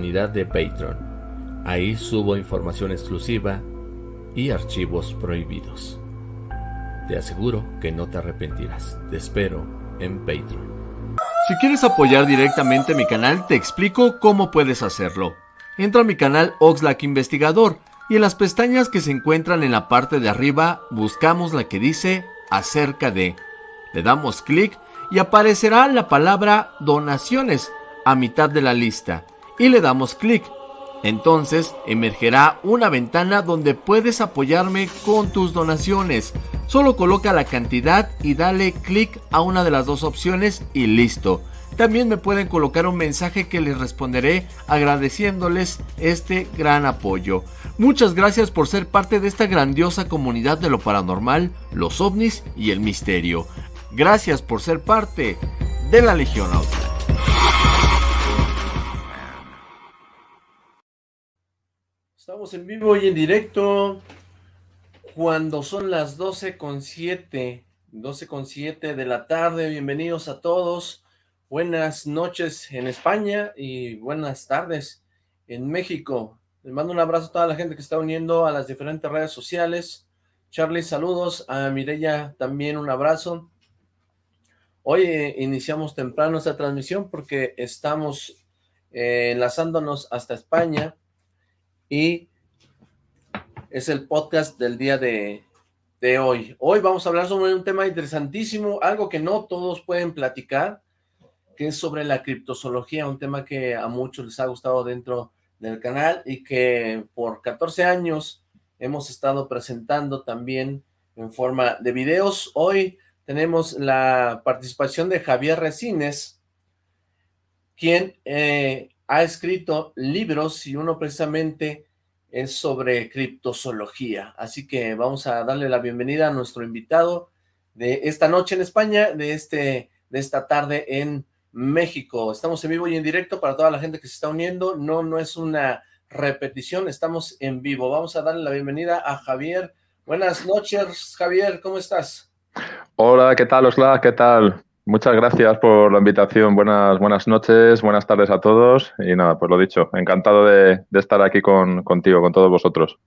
de Patreon. Ahí subo información exclusiva y archivos prohibidos. Te aseguro que no te arrepentirás. Te espero en Patreon. Si quieres apoyar directamente mi canal, te explico cómo puedes hacerlo. Entra a mi canal Oxlack Investigador y en las pestañas que se encuentran en la parte de arriba buscamos la que dice acerca de. Le damos clic y aparecerá la palabra donaciones a mitad de la lista y le damos clic. Entonces emergerá una ventana donde puedes apoyarme con tus donaciones. Solo coloca la cantidad y dale clic a una de las dos opciones y listo. También me pueden colocar un mensaje que les responderé agradeciéndoles este gran apoyo. Muchas gracias por ser parte de esta grandiosa comunidad de lo paranormal, los ovnis y el misterio. Gracias por ser parte de la Legión Outlaw. Estamos en vivo y en directo cuando son las 12 con 7, 12 con 7 de la tarde. Bienvenidos a todos. Buenas noches en España y buenas tardes en México. Les mando un abrazo a toda la gente que está uniendo a las diferentes redes sociales. Charlie, saludos. A Mireya también un abrazo. Hoy eh, iniciamos temprano esta transmisión porque estamos eh, enlazándonos hasta España y es el podcast del día de, de hoy. Hoy vamos a hablar sobre un tema interesantísimo, algo que no todos pueden platicar, que es sobre la criptozoología, un tema que a muchos les ha gustado dentro del canal y que por 14 años hemos estado presentando también en forma de videos. Hoy tenemos la participación de Javier Resines, quien eh, ha escrito libros y uno precisamente es sobre criptozoología. Así que vamos a darle la bienvenida a nuestro invitado de esta noche en España, de, este, de esta tarde en México. Estamos en vivo y en directo para toda la gente que se está uniendo. No, no es una repetición, estamos en vivo. Vamos a darle la bienvenida a Javier. Buenas noches, Javier, ¿cómo estás? Hola, ¿qué tal, Osla? ¿Qué tal? Muchas gracias por la invitación. Buenas, buenas noches, buenas tardes a todos. Y nada, pues lo dicho, encantado de, estar aquí con, contigo, con todos vosotros.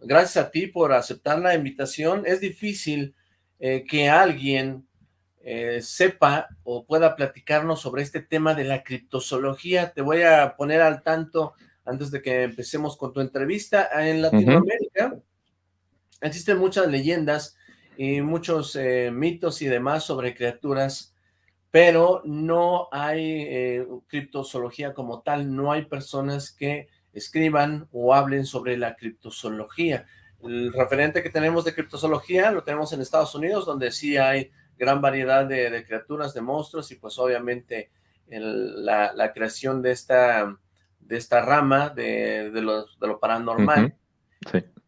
Gracias a ti por aceptar la invitación. Es difícil eh, que alguien eh, sepa o pueda platicarnos sobre este tema de la criptozoología. Te voy a poner al tanto antes de que empecemos con tu entrevista. En Latinoamérica existen muchas leyendas y muchos eh, mitos y demás sobre criaturas pero no hay eh, criptozoología como tal, no hay personas que escriban o hablen sobre la criptozoología. El referente que tenemos de criptozoología lo tenemos en Estados Unidos, donde sí hay gran variedad de, criaturas, de monstruos, y pues obviamente la, creación de esta, de esta rama de, lo, paranormal.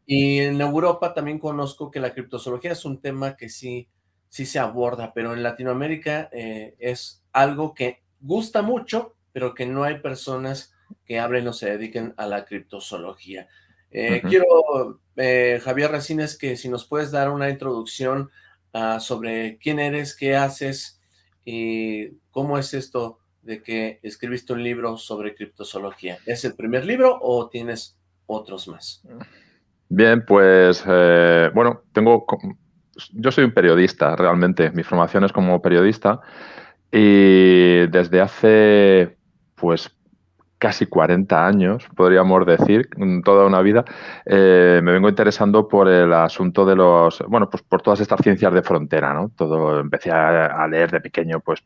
Y en Europa también conozco que la criptozoología es un tema que sí sí se aborda, pero en Latinoamérica eh, es algo que gusta mucho, pero que no hay personas que hablen o se dediquen a la criptozoología. Eh, quiero, eh, Javier Racines, que si nos puedes dar una introducción ah, sobre quién eres, qué haces y cómo es esto de que escribiste un libro sobre criptozoología. ¿Es el primer libro o tienes otros más? Bien, pues, bueno, tengo yo soy un periodista, realmente. Mi formación es como periodista y desde hace, pues, casi 40 años, podríamos decir, toda una vida, eh, me vengo interesando por el asunto de los, bueno, pues por todas estas ciencias de frontera, ¿no? Todo, empecé a, leer de pequeño, pues,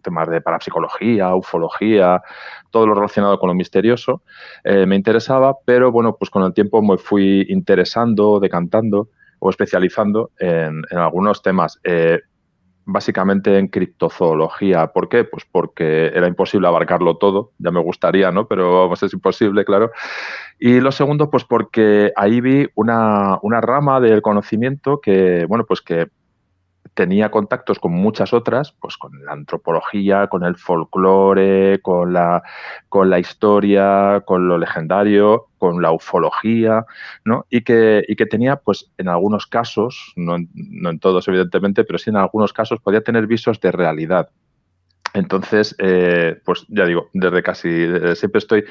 temas de parapsicología, ufología, todo lo relacionado con lo misterioso, eh, me interesaba, pero bueno, pues con el tiempo me fui interesando, decantando, especializando en, algunos temas. Eh, básicamente en criptozoología. ¿Por qué? Pues porque era imposible abarcarlo todo, ya me gustaría, ¿no? Pero vamos, es imposible, claro. Y lo segundo, pues porque ahí vi una, una rama del conocimiento que, bueno, pues que tenía contactos con muchas otras, pues con la antropología, con el folclore, con la, con la historia, con lo legendario, con la ufología, ¿no? Y que, y que tenía, pues, en algunos casos, no en, no en todos, evidentemente, pero sí en algunos casos, podía tener visos de realidad. Entonces, eh, pues ya digo, desde casi siempre estoy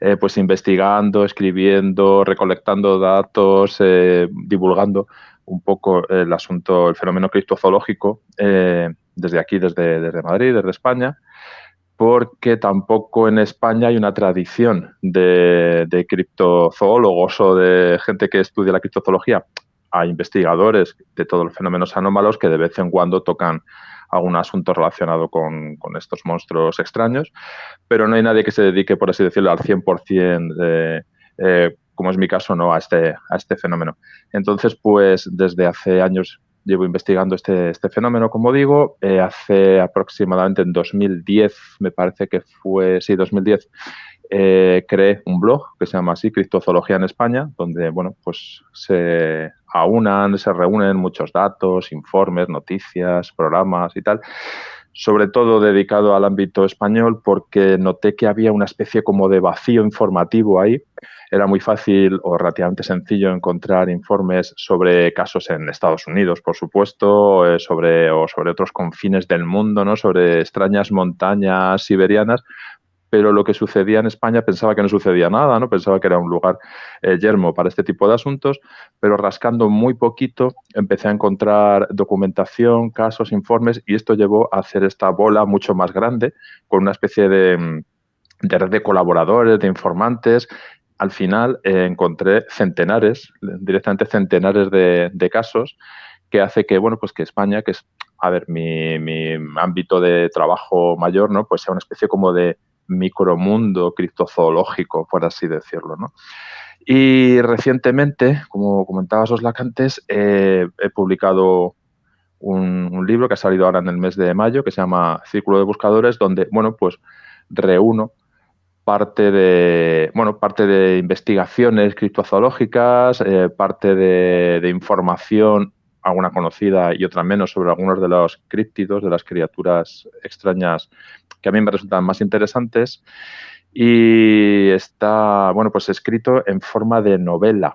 eh, pues investigando, escribiendo, recolectando datos, eh, divulgando un poco el asunto, el fenómeno criptozoológico desde aquí, desde, Madrid, desde España, porque tampoco en España hay una tradición de, de criptozoólogos o de gente que estudia la criptozoología. Hay investigadores de todos los fenómenos anómalos que de vez en cuando tocan algún asunto relacionado con, estos monstruos extraños, pero no hay nadie que se dedique, por así decirlo, al 100% de, eh, como es mi caso, ¿no? a, este, a este fenómeno. Entonces, pues desde hace años llevo investigando este, este fenómeno, como digo. Eh, hace aproximadamente en 2010, me parece que fue, sí, 2010, eh, creé un blog que se llama así, Criptozoología en España, donde, bueno, pues se aunan, se reúnen muchos datos, informes, noticias, programas y tal, sobre todo dedicado al ámbito español porque noté que había una especie como de vacío informativo ahí. Era muy fácil o relativamente sencillo encontrar informes sobre casos en Estados Unidos, por supuesto, eh, sobre, o sobre otros confines del mundo, ¿no? sobre extrañas montañas siberianas, pero lo que sucedía en España pensaba que no sucedía nada, ¿no? Pensaba que era un lugar eh, yermo para este tipo de asuntos, pero rascando muy poquito empecé a encontrar documentación, casos, informes y esto llevó a hacer esta bola mucho más grande con una especie de, mm, red de colaboradores, de informantes. Al final eh, encontré centenares, directamente centenares de, de casos que hace que, bueno, pues que España, que es, a ver, mi, mi ámbito de trabajo mayor, ¿no? Pues sea una especie como de micromundo criptozoológico, por así decirlo. ¿no? Y recientemente, como comentaba Soslac antes, eh, he publicado un, libro que ha salido ahora en el mes de mayo, que se llama Círculo de Buscadores, donde, bueno, pues reúno parte de, bueno, parte de investigaciones criptozoológicas, eh, parte de, de, información, alguna conocida y otra menos, sobre algunos de los críptidos, de las criaturas extrañas que a mí me resultan más interesantes y está, bueno, pues escrito en forma de novela.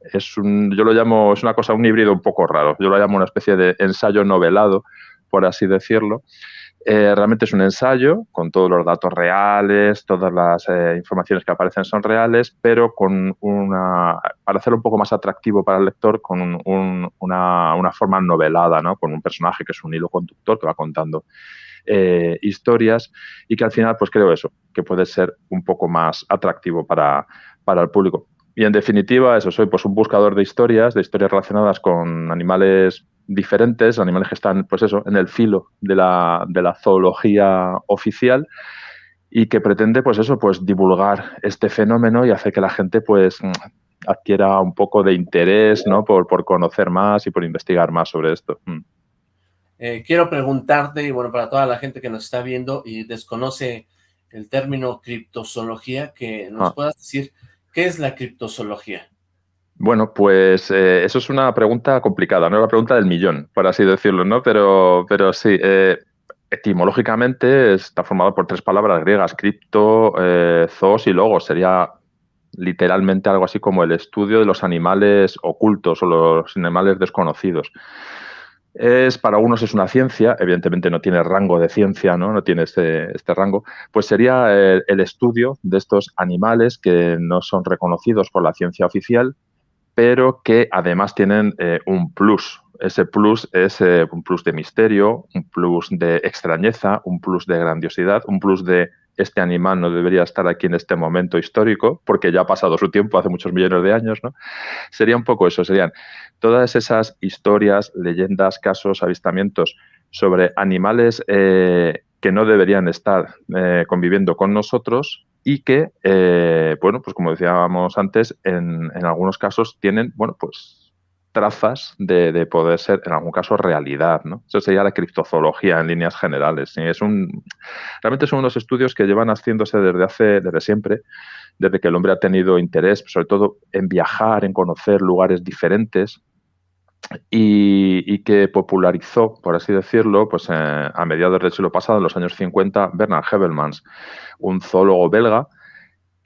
Es un, yo lo llamo, es una cosa, un híbrido un poco raro. Yo lo llamo una especie de ensayo novelado, por así decirlo. Eh, realmente es un ensayo con todos los datos reales, todas las eh, informaciones que aparecen son reales, pero con una, para hacerlo un poco más atractivo para el lector, con una, una, forma novelada, ¿no? con un personaje que es un hilo conductor que va contando eh, historias y que al final, pues creo eso, que puede ser un poco más atractivo para, para el público. Y en definitiva, eso, soy pues un buscador de historias, de historias relacionadas con animales diferentes, animales que están, pues eso, en el filo de la, de la zoología oficial y que pretende, pues eso, pues divulgar este fenómeno y hacer que la gente, pues adquiera un poco de interés, ¿no? Por, por conocer más y por investigar más sobre esto. Eh, quiero preguntarte, y bueno, para toda la gente que nos está viendo y desconoce el término criptozoología, que nos ah. puedas decir, ¿qué es la criptozoología? Bueno, pues eh, eso es una pregunta complicada, no es la pregunta del millón, por así decirlo, ¿no? Pero, pero sí, eh, etimológicamente está formado por tres palabras griegas, cripto, zoos y logos. Sería literalmente algo así como el estudio de los animales ocultos o los animales desconocidos. Es, para unos es una ciencia, evidentemente no tiene rango de ciencia, no, no tiene este, este rango, pues sería el, estudio de estos animales que no son reconocidos por la ciencia oficial, pero que además tienen eh, un plus. Ese plus es eh, un plus de misterio, un plus de extrañeza, un plus de grandiosidad, un plus de este animal no debería estar aquí en este momento histórico, porque ya ha pasado su tiempo, hace muchos millones de años, ¿no? Sería un poco eso, serían todas esas historias, leyendas, casos, avistamientos sobre animales eh, que no deberían estar eh, conviviendo con nosotros y que, eh, bueno, pues como decíamos antes, en, en algunos casos tienen, bueno, pues trazas de, poder ser, en algún caso, realidad. ¿no? Eso sería la criptozoología en líneas generales. Es un, realmente son unos estudios que llevan haciéndose desde hace, desde siempre, desde que el hombre ha tenido interés, sobre todo en viajar, en conocer lugares diferentes, y, que popularizó, por así decirlo, pues eh, a mediados del siglo pasado, en los años 50, Bernard Hebelmans, un zoólogo belga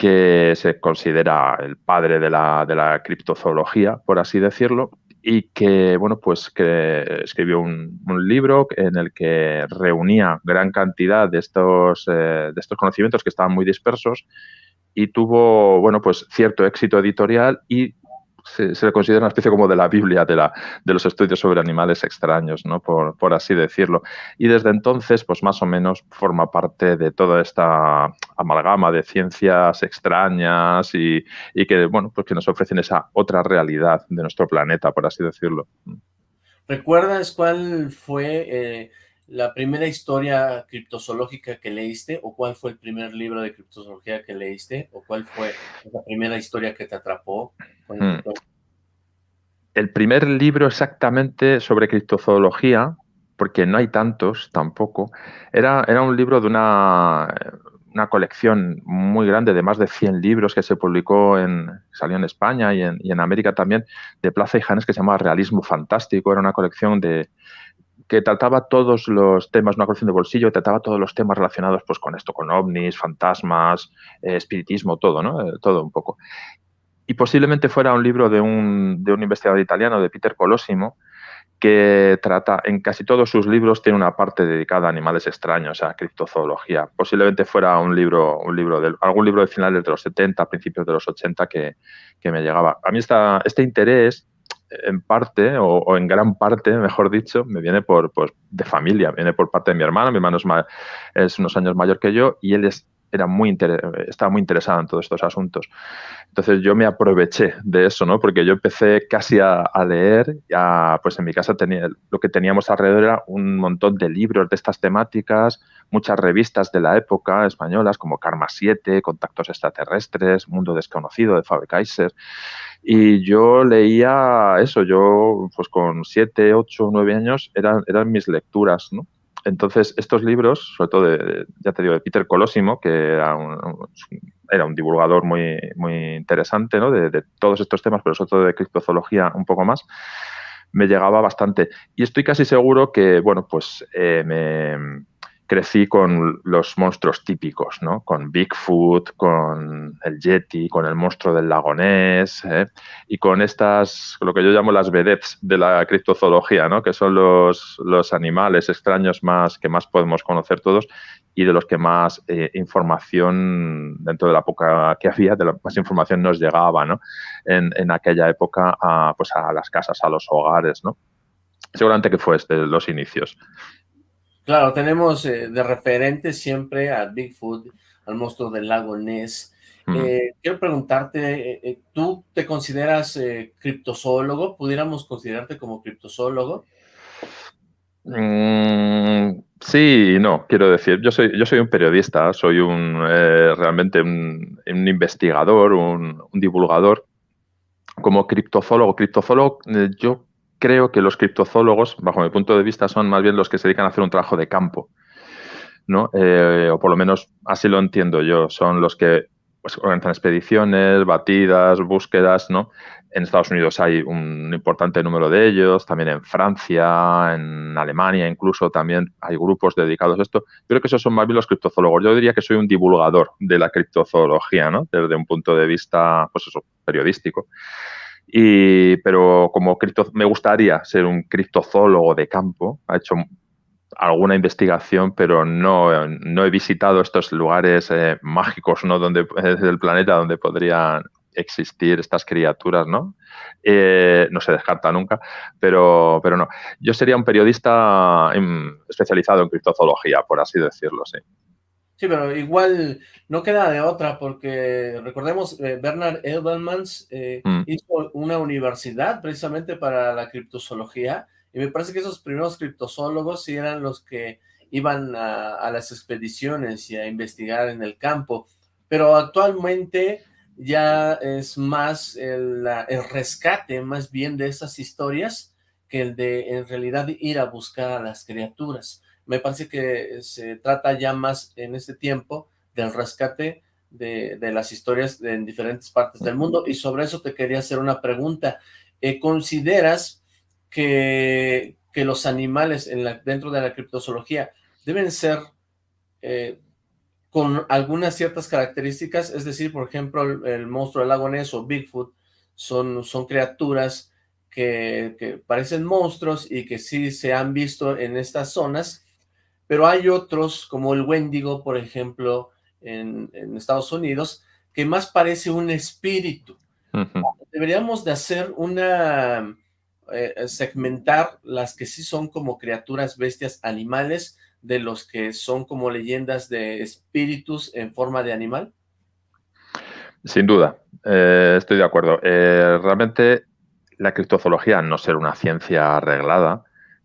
que se considera el padre de la, de la criptozoología, por así decirlo, y que, bueno, pues que escribió un, libro en el que reunía gran cantidad de estos, eh, de estos conocimientos que estaban muy dispersos y tuvo, bueno, pues cierto éxito editorial y se, le considera una especie como de la Biblia de, la, de los estudios sobre animales extraños, ¿no? Por, por, así decirlo. Y desde entonces, pues más o menos forma parte de toda esta amalgama de ciencias extrañas y, y que, bueno, pues que nos ofrecen esa otra realidad de nuestro planeta, por así decirlo. ¿Recuerdas cuál fue eh, la primera historia criptozoológica que leíste o cuál fue el primer libro de criptozoología que leíste o cuál fue la primera historia que te atrapó? Hmm. El primer libro exactamente sobre criptozoología, porque no hay tantos tampoco, era, era un libro de una, una colección muy grande de más de 100 libros que se publicó en, salió en España y en, y en América también, de Plaza y Janes, que se llamaba Realismo Fantástico. Era una colección de, que trataba todos los temas, una colección de bolsillo, trataba todos los temas relacionados pues, con esto, con ovnis, fantasmas, eh, espiritismo, todo, ¿no? Eh, todo un poco. Y posiblemente fuera un libro de un, de un investigador italiano, de Peter Colosimo, que trata, en casi todos sus libros tiene una parte dedicada a animales extraños, a criptozoología. Posiblemente fuera un libro, un libro de, algún libro de finales de los 70, principios de los 80 que, que me llegaba. A mí esta, este interés en parte, o, en gran parte, mejor dicho, me viene por, pues, de familia, viene por parte de mi hermano. Mi hermano es, es unos años mayor que yo y él es, era muy estaba muy interesado en todos estos asuntos. Entonces yo me aproveché de eso, ¿no? Porque yo empecé casi a, leer, ya, pues en mi casa tenía, lo que teníamos alrededor era un montón de libros de estas temáticas, muchas revistas de la época españolas como Karma 7, Contactos Extraterrestres, Mundo Desconocido de Faber Kaiser. Y yo leía eso, yo pues con siete, ocho, nueve años eran, eran mis lecturas, ¿no? Entonces, estos libros, sobre todo de, ya te digo, de Peter Colosimo, que era un, era un divulgador muy, muy interesante ¿no? de, de, todos estos temas, pero sobre todo de criptozoología un poco más, me llegaba bastante. Y estoy casi seguro que, bueno, pues eh, me, crecí con los monstruos típicos, ¿no? Con Bigfoot, con el Yeti, con el monstruo del lago Ness, ¿eh? y con estas, lo que yo llamo las vedettes de la criptozoología, ¿no? Que son los, los animales extraños más que más podemos conocer todos y de los que más eh, información, dentro de la época que había, de la más información nos llegaba, ¿no? En, en aquella época a, pues a las casas, a los hogares, ¿no? Seguramente que fue desde los inicios. Claro, tenemos eh, de referente siempre a Bigfoot, al monstruo del lago Ness. Eh, quiero preguntarte, eh, ¿tú te consideras criptozoólogo? ¿Pudiéramos considerarte como criptozoólogo? Mm, sí no, quiero decir, yo soy, yo soy un periodista, soy un realmente un, investigador, un, un, divulgador. Como criptozoólogo, criptozoólogo, yo creo que los criptozoólogos, bajo mi punto de vista, son más bien los que se dedican a hacer un trabajo de campo. ¿no? Eh, o por lo menos así lo entiendo yo. Son los que pues, organizan expediciones, batidas, búsquedas, ¿no? En Estados Unidos hay un importante número de ellos, también en Francia, en Alemania incluso también hay grupos dedicados a esto. Creo que esos son más bien los criptozoólogos. Yo diría que soy un divulgador de la criptozoología, ¿no? Desde un punto de vista, pues eso, periodístico. Y, pero como cripto, me gustaría ser un criptozoólogo de campo, ha hecho alguna investigación, pero no, no he visitado estos lugares eh, mágicos ¿no? donde, del planeta donde podrían existir estas criaturas, ¿no? Eh, no se descarta nunca, pero, pero no. Yo sería un periodista em, especializado en criptozoología, por así decirlo, sí. Sí, pero igual no queda de otra, porque recordemos, eh, Bernard Edelmans eh, mm. hizo una universidad precisamente para la criptozoología, y me parece que esos primeros criptozoólogos sí eran los que iban a, las expediciones y a investigar en el campo, pero actualmente ya es más el, el rescate más bien de esas historias que el de en realidad ir a buscar a las criaturas me parece que se trata ya más en este tiempo del rescate de, las historias en diferentes partes del mundo, y sobre eso te quería hacer una pregunta. Eh, ¿Consideras que, que, los animales en dentro de la criptozoología deben ser eh, con algunas ciertas características? Es decir, por ejemplo, el, monstruo del lago Ness o Bigfoot son, son criaturas que, parecen monstruos y que sí se han visto en estas zonas, pero hay otros, como el Wendigo, por ejemplo, en, Estados Unidos, que más parece un espíritu. Deberíamos de hacer una, eh, segmentar las que sí son como criaturas, bestias, animales, de los que son como leyendas de espíritus en forma de animal. Sin duda, eh, estoy de acuerdo. Eh, realmente la criptozoología, no ser una ciencia arreglada,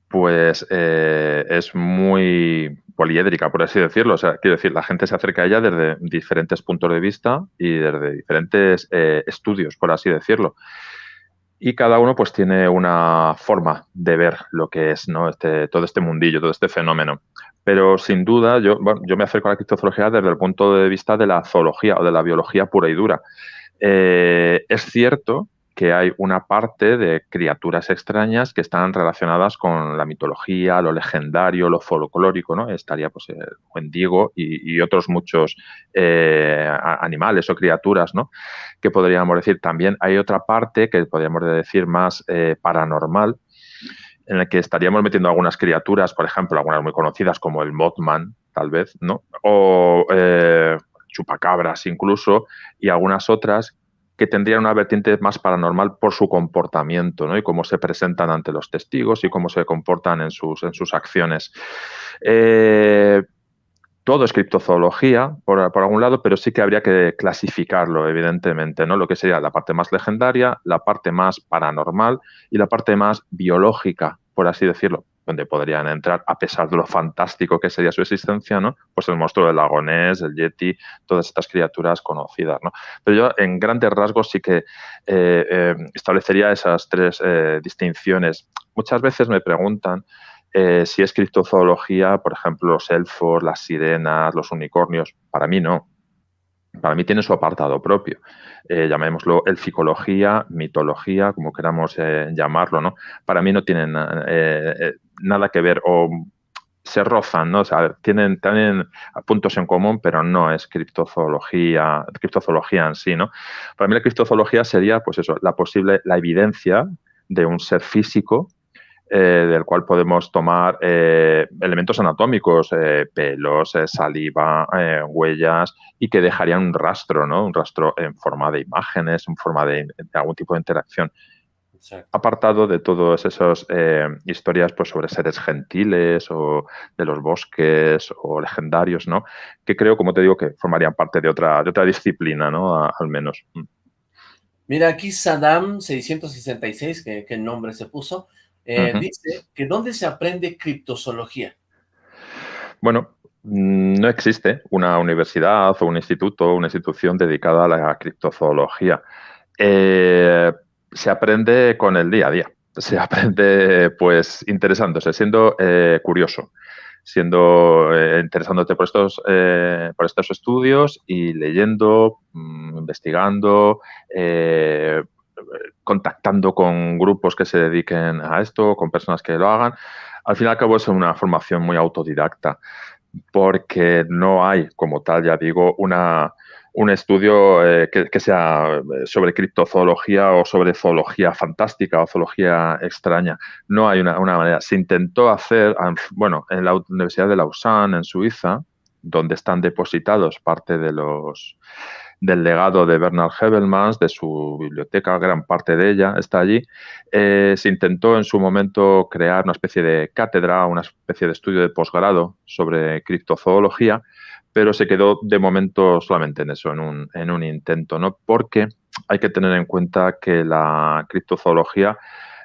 pues eh, es muy poliédrica, por así decirlo. O sea, quiero decir, la gente se acerca a ella desde diferentes puntos de vista y desde diferentes estudios, por así decirlo. Y cada uno pues tiene una forma de ver lo que es ¿no? este, todo este mundillo, todo este fenómeno. Pero sin duda, yo, yo me acerco a la criptozoología desde el punto de vista de la zoología o de la biología pura y dura. Eh, es cierto que hay una parte de criaturas extrañas que están relacionadas con la mitología, lo legendario, lo folclórico, ¿no? Estaría pues el Wendigo y, otros muchos eh, animales o criaturas, ¿no? Que podríamos decir. También hay otra parte que podríamos decir más eh, paranormal, en el que estaríamos metiendo algunas criaturas, por ejemplo, algunas muy conocidas como el Mothman, tal vez, ¿no? O eh, chupacabras incluso, y algunas otras que tendrían una vertiente más paranormal por su comportamiento, ¿no? Y cómo se presentan ante los testigos y cómo se comportan en sus, en sus acciones. Eh, todo es criptozoología, por, por, algún lado, pero sí que habría que clasificarlo, evidentemente, ¿no? Lo que sería la parte más legendaria, la parte más paranormal y la parte más biológica, por así decirlo, donde podrían entrar, a pesar de lo fantástico que sería su existencia, ¿no? Pues el monstruo del lago Ness, el Yeti, todas estas criaturas conocidas, ¿no? Pero yo, en grandes rasgos, sí que eh, eh, establecería esas tres eh, distinciones. Muchas veces me preguntan si es criptozoología, por ejemplo, los elfos, las sirenas, los unicornios. Para mí no. Para mí tiene su apartado propio. llamémoslo elficología, mitología, como queramos llamarlo, ¿no? Para mí no tienen nada que ver o se rozan, ¿no? O sea, tienen, tienen puntos en común, pero no es criptozoología, criptozoología en sí, ¿no? Para mí la criptozoología sería, pues eso, la posible, la evidencia de un ser físico eh, del cual podemos tomar eh, elementos anatómicos, eh, pelos, saliva, huellas, y que dejarían un rastro, ¿no? Un rastro en forma de imágenes, en forma de algún tipo de interacción apartado de todas esas eh, historias pues, sobre seres gentiles o de los bosques o legendarios, ¿no? Que creo, como te digo, que formarían parte de otra, de otra disciplina, ¿no? al menos. Mm. Mira, aquí Saddam 666, que, que nombre se puso, eh, dice que ¿dónde se aprende criptozoología? Bueno, mm, no existe una universidad o un instituto, una institución dedicada a la criptozoología. Eh, se aprende con el día a día. Se aprende, pues, interesándose, siendo eh, curioso, siendo eh, interesándote por estos, eh, por estos estudios y leyendo, mm, investigando, contactando con grupos que se dediquen a esto, con personas que lo hagan. Al fin y al cabo es una formación muy autodidacta, porque no hay, como tal, ya digo, una, un estudio eh, que, sea eh, sobre criptozoología o sobre zoología fantástica o zoología extraña. No hay una, manera. Se intentó hacer, bueno, en la Universidad de Lausanne, en Suiza, donde están depositados parte de los del legado de Bernard Hebelmans, de su biblioteca, gran parte de ella está allí. Eh, se intentó en su momento crear una especie de cátedra, una especie de estudio de posgrado sobre criptozoología, pero se quedó de momento solamente en eso, en un, en un intento, ¿no? Porque hay que tener en cuenta que la criptozoología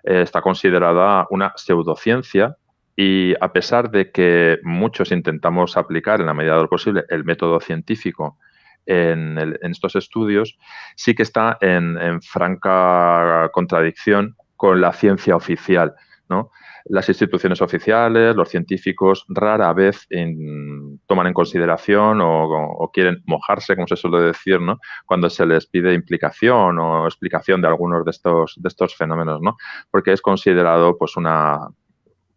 eh, está considerada una pseudociencia y a pesar de que muchos intentamos aplicar en la medida de lo posible el método científico en, estos estudios, sí que está en franca contradicción con la ciencia oficial, las instituciones oficiales, los científicos rara vez toman en consideración o, quieren mojarse, como se suele decir, ¿no? cuando se les pide implicación o explicación de algunos de estos, de estos fenómenos, ¿no? porque es considerado pues una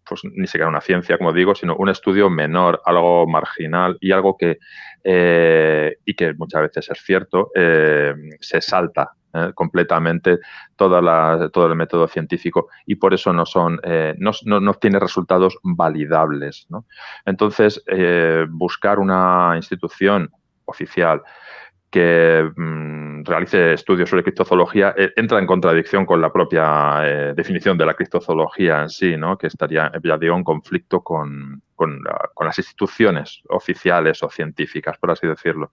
pues ni siquiera una ciencia, como digo, sino un estudio menor, algo marginal y algo que, eh, y que muchas veces es cierto, eh, se salta ¿eh? completamente todo el método científico y por eso no son eh, no, no, tiene resultados validables. Entonces, eh, buscar una institución oficial que mm, realice estudios sobre criptozoología entra en contradicción con la propia definición de la criptozoología en sí, ¿no? que estaría, ya en conflicto con, con, con las instituciones oficiales o científicas, por así decirlo.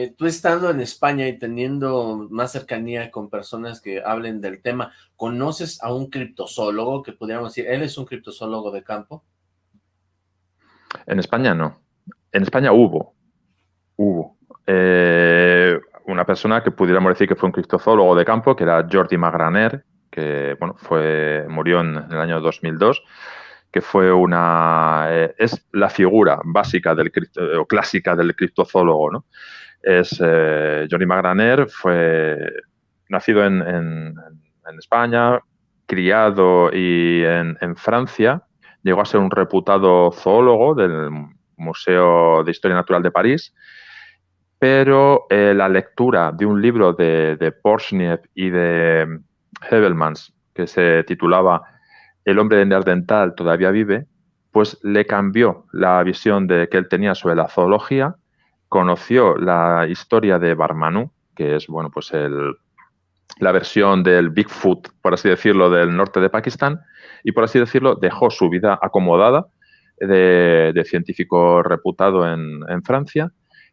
Eh, tú estando en España y teniendo más cercanía con personas que hablen del tema, ¿conoces a un criptozoólogo que pudiéramos decir, él es un criptozoólogo de campo? En España no. En España hubo, hubo eh, una persona que pudiéramos decir que fue un criptozoólogo de campo, que era Jordi Magraner, que bueno, fue, murió en, el año 2002, que fue una, eh, es la figura básica del o clásica del criptozoólogo, ¿no? es eh, Johnny Magraner, fue nacido en, España, criado y en, Francia, llegó a ser un reputado zoólogo del Museo de Historia Natural de París, pero eh, la lectura de un libro de, de y de Hebelmans, que se titulaba El hombre de Neandertal todavía vive, pues le cambió la visión de que él tenía sobre la zoología conoció la historia de Barmanú, que es, bueno, pues el, la versión del Bigfoot, por así decirlo, del norte de Pakistán, y por así decirlo, dejó su vida acomodada de, científico reputado en, Francia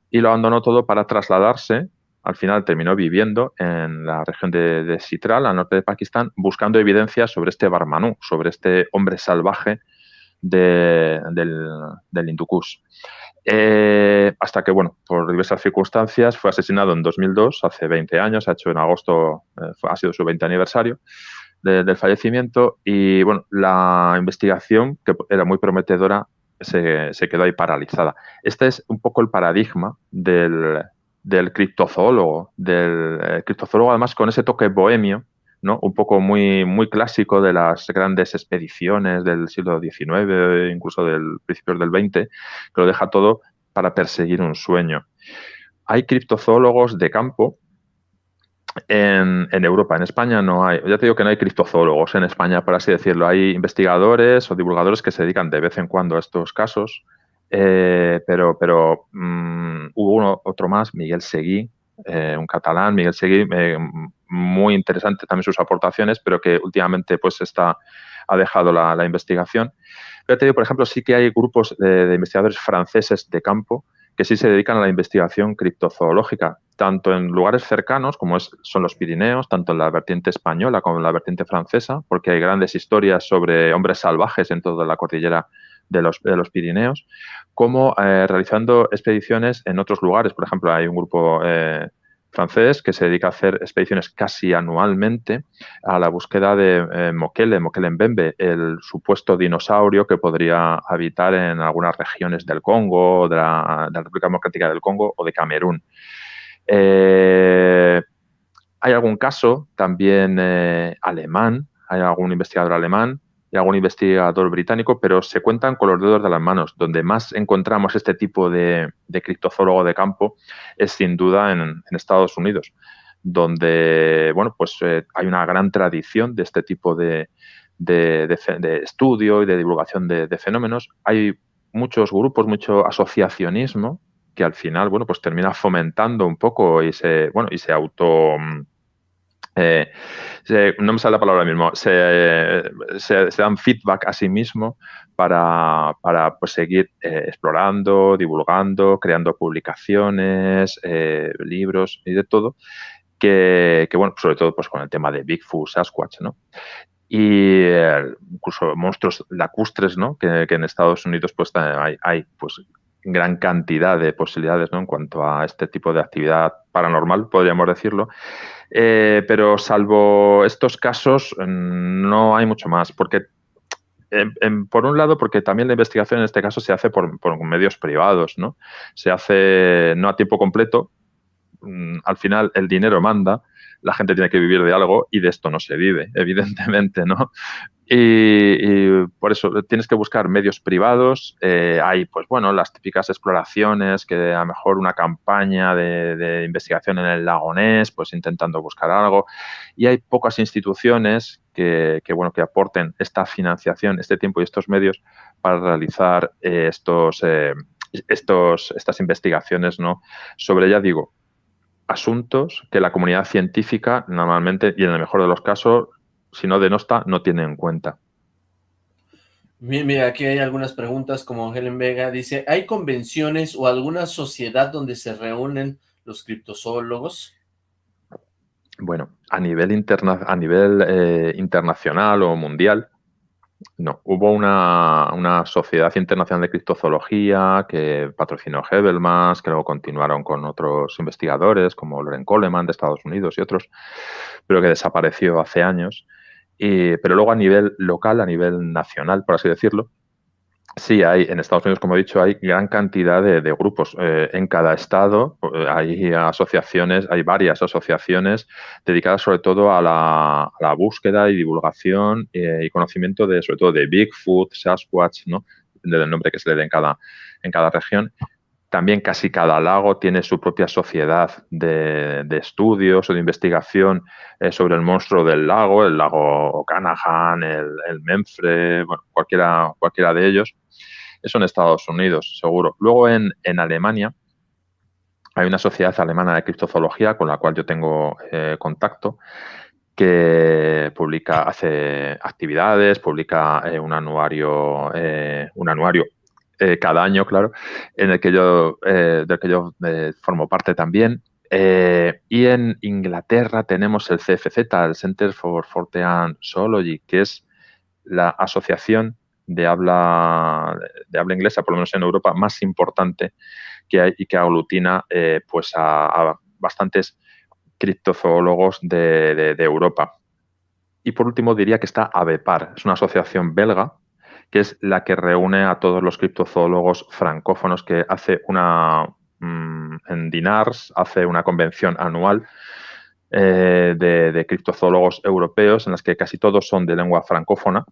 y lo abandonó todo para trasladarse. Al final terminó viviendo en la región de, Sitral, al norte de Pakistán, buscando evidencias sobre este Barmanú, sobre este hombre salvaje del, del eh, hasta que, bueno, por diversas circunstancias fue asesinado en 2002, hace 20 años, ha hecho en agosto, eh, ha sido su 20 aniversario del fallecimiento y, bueno, la investigación, que era muy prometedora, se, quedó ahí paralizada. Este es un poco el paradigma del, del criptozoólogo, del eh, criptozoólogo además con ese toque bohemio, un poco muy, muy clásico de las grandes expediciones del siglo XIX, incluso del principios del XX, que lo deja todo para perseguir un sueño. Hay criptozoólogos de campo en, Europa, en España no hay, ya te digo que no hay criptozoólogos en España, por así decirlo. Hay investigadores o divulgadores que se dedican de vez en cuando a estos casos, eh, pero, pero otro más, Miguel Seguí, eh, un catalán, Miguel Seguí, eh, muy interesante también sus aportaciones, pero que últimamente pues está, ha dejado la, investigación. Pero te digo, por ejemplo, sí que hay grupos de, investigadores franceses de campo que sí se dedican a la investigación criptozoológica, tanto en lugares cercanos, como es, son los Pirineos, tanto en la vertiente española como en la vertiente francesa, porque hay grandes historias sobre hombres salvajes en toda la cordillera de los, de los Pirineos, como eh, realizando expediciones en otros lugares. Por ejemplo, hay un grupo eh, francés que se dedica a hacer expediciones casi anualmente a la búsqueda de eh, Mokele, Mokele Mbembe, el supuesto dinosaurio que podría habitar en algunas regiones del Congo, de la, República Democrática del Congo o de Camerún. Eh, hay algún caso también alemán, hay algún investigador alemán algún investigador británico, pero se cuentan con los dedos de las manos. Donde más encontramos este tipo de, de criptozoólogo de campo es sin duda en, Estados Unidos, donde bueno, pues, eh, hay una gran tradición de este tipo de, de, estudio y de divulgación de, fenómenos. Hay muchos grupos, mucho asociacionismo que al final, bueno, pues termina fomentando un poco y se, bueno, y se auto eh, no me sale la palabra mismo, se, dan feedback a sí mismo para, pues, seguir eh, explorando, divulgando, creando publicaciones, eh, libros y de todo, que, bueno, sobre todo pues con el tema de Bigfoot, Sasquatch, ¿no? Y incluso monstruos lacustres, ¿no? Que, en Estados Unidos pues hay, hay pues gran cantidad de posibilidades ¿no? en cuanto a este tipo de actividad paranormal, podríamos decirlo. Eh, pero salvo estos casos, mm, no hay mucho más, porque por un lado, porque también la investigación en este caso se hace por, medios privados, ¿no? Se hace no a tiempo completo, mm, al final el dinero manda, la gente tiene que vivir de algo y de esto no se vive, evidentemente, ¿no? Y, por eso tienes que buscar medios privados. Eh, hay, pues bueno, las típicas exploraciones, que a lo mejor una campaña de, investigación en el lago Ness, pues intentando buscar algo. Y hay pocas instituciones que, bueno, que aporten esta financiación, este tiempo y estos medios para realizar eh, estos, eh, estos, estas investigaciones, ¿no? Sobre, ya digo, asuntos que la comunidad científica normalmente, y en el mejor de los casos, si no denosta, no tiene en cuenta. Bien, mira, aquí hay algunas preguntas como Helen Vega dice, ¿hay convenciones o alguna sociedad donde se reúnen los criptozoólogos? Bueno, a nivel, interna a nivel eh, internacional o mundial, no. Hubo una, sociedad internacional de criptozoología que patrocinó Hebelmas, que luego continuaron con otros investigadores como Loren Coleman de Estados Unidos y otros, pero que desapareció hace años pero luego a nivel local, a nivel nacional, por así decirlo, sí hay, en Estados Unidos, como he dicho, hay gran cantidad de, grupos. Eh, en cada estado eh, hay asociaciones, hay varias asociaciones dedicadas sobre todo a la, búsqueda y divulgación eh, y conocimiento de, sobre todo, de Bigfoot, Sasquatch, ¿no? Del nombre que se le dé en cada, en cada región. También casi cada lago tiene su propia sociedad de, estudios o de investigación sobre el monstruo del lago, el lago Okanagan, el, el Menfre, bueno, cualquiera, cualquiera de ellos. Eso en Estados Unidos, seguro. Luego en, Alemania hay una sociedad alemana de criptozoología con la cual yo tengo eh, contacto que publica, hace actividades, publica eh, un anuario, un anuario eh, cada año, claro, en el que yo, eh, del que yo eh, formo parte también. y en Inglaterra tenemos el CFZ, el Center for Fortean Zoology, que es la asociación de habla, de habla inglesa, por lo menos en Europa, más importante que hay y que aglutina pues a, bastantes criptozoólogos de, de Europa. Y por último diría que está AVEPAR, es una asociación belga que es la que reúne a todos los criptozoólogos francófonos que hace una, mm, en Dinars, hace una convención anual eh, de, criptozoólogos europeos en las que casi todos son de lengua francófona.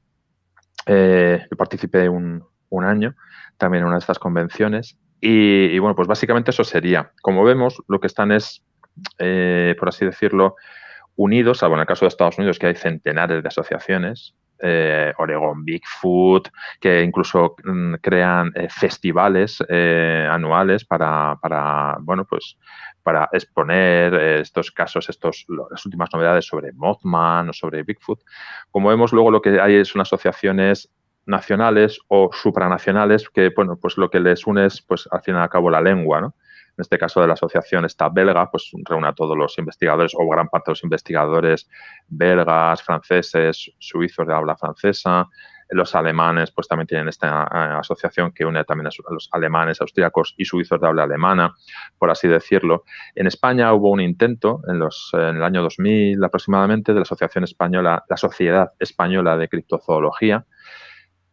Eh, yo participé un, año también en una de estas convenciones y, bueno, pues básicamente eso sería. Como vemos, lo que están es, eh, por así decirlo, unidos, salvo en el caso de Estados Unidos, que hay centenares de asociaciones, eh, Oregon Bigfoot, que incluso mm, crean eh, festivales eh, anuales para, bueno, pues para exponer estos casos, estos, las últimas novedades sobre Mothman o sobre Bigfoot. Como vemos, luego lo que hay unas asociaciones nacionales o supranacionales que, bueno, pues lo que les une es, pues, al fin y al cabo, la lengua, ¿no? En este caso de la asociación está belga, pues reúne a todos los investigadores o gran parte de los investigadores belgas, franceses, suizos de habla francesa. Los alemanes pues también tienen esta eh, asociación que une también a los alemanes, austríacos y suizos de habla alemana, por así decirlo. En España hubo un intento en, en el año 2000 aproximadamente de la Asociación Española, la Sociedad Española de Criptozoología,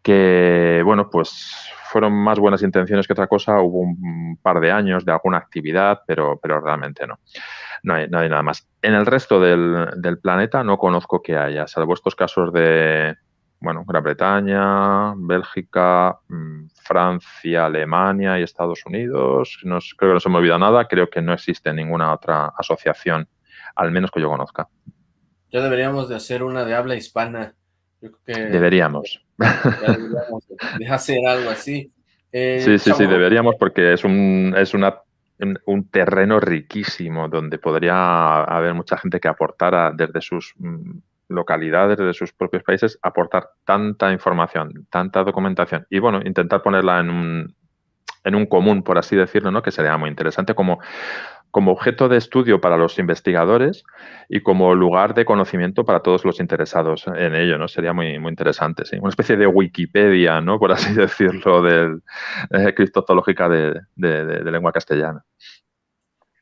que, bueno, pues fueron más buenas intenciones que otra cosa. Hubo un par de años de alguna actividad, pero, pero realmente no. No hay, nada más. En el resto del, planeta no conozco que haya, salvo estos casos de, bueno, Gran Bretaña, Bélgica, mm, Francia, Alemania y Estados Unidos. Creo que no se me olvida nada. Creo que no existe ninguna otra asociación, al menos que yo conozca. Ya deberíamos de hacer una de habla hispana. Deberíamos. de hacer algo así. Eh, sí, sí, sí, deberíamos porque es un, es una, un, terreno riquísimo donde podría haber mucha gente que aportara desde sus mm, localidades, desde sus propios países, aportar tanta información, tanta documentación y bueno, intentar ponerla en un, en un común, por así decirlo, ¿no? que sería muy interesante como como objeto de estudio para los investigadores y como lugar de conocimiento para todos los interesados en ello, ¿no? Sería muy, muy interesante, sí. Una especie de Wikipedia, ¿no? Por así decirlo, del eh, criptozoológica de, lengua castellana.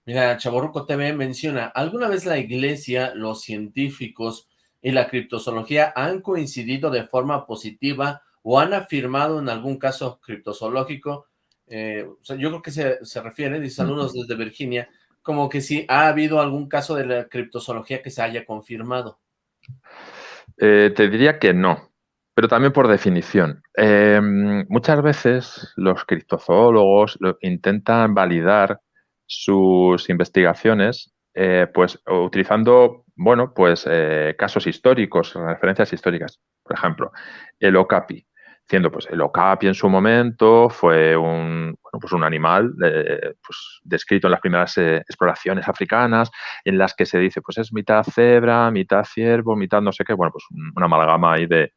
Mira, Chaborruco TV menciona, ¿alguna vez la iglesia, los científicos y la criptozoología han coincidido de forma positiva o han afirmado en algún caso criptozoológico? Eh, yo creo que se, se refiere, dice saludos desde Virginia, como que si ha habido algún caso de la criptozoología que se haya confirmado. Eh, te diría que no, pero también por definición. Em, muchas veces los criptozoólogos intentan validar sus investigaciones eh, pues utilizando, bueno, pues eh, casos históricos, referencias históricas. Por ejemplo, el Okapi diciendo, pues el okapi en su momento fue un, bueno, pues un animal eh, pues, descrito en las primeras eh, exploraciones africanas, en las que se dice, pues es mitad cebra, mitad ciervo, mitad no sé qué, bueno, pues una amalgama ahí de,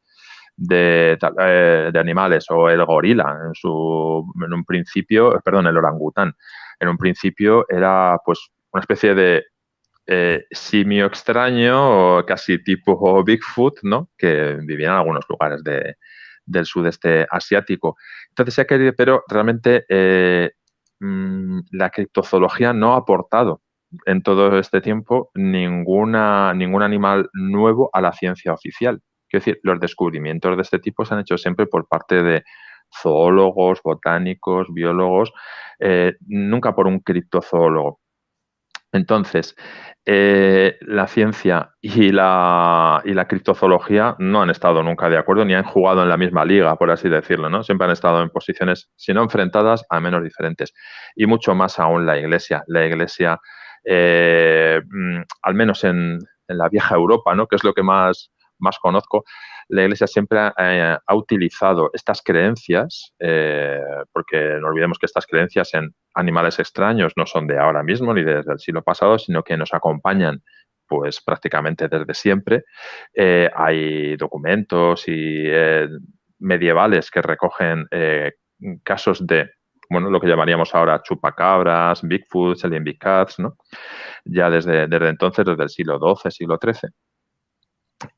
eh, de, animales, o el gorila, en, su, en un principio, perdón, el orangután, en un principio era pues una especie de simio extraño, o casi tipo Bigfoot, ¿no? Que vivía en algunos lugares de, del sudeste asiático. Entonces, se ha querido, pero realmente eh, mm, la criptozoología no ha aportado en todo este tiempo ninguna, ningún animal nuevo a la ciencia oficial. Quiero decir, los descubrimientos de este tipo se han hecho siempre por parte de zoólogos, botánicos, biólogos, eh, nunca por un criptozoólogo. Entonces, eh, la ciencia y la, y la criptozoología no han estado nunca de acuerdo ni han jugado en la misma liga, por así decirlo, ¿no? Siempre han estado en posiciones, si no enfrentadas, al menos diferentes. Y mucho más aún la Iglesia. La Iglesia, eh, mm, al menos en, en, la vieja Europa, ¿no? Que es lo que más, más conozco, la Iglesia siempre ha, utilizado estas creencias, eh, porque no olvidemos que estas creencias en animales extraños no son de ahora mismo ni desde el siglo pasado, sino que nos acompañan pues prácticamente desde siempre. Eh, hay documentos y eh, medievales que recogen casos de bueno, lo que llamaríamos ahora chupacabras, Bigfoot, Alien Big Cats, ¿no? Ya desde, desde entonces, desde el siglo XII, siglo XIII.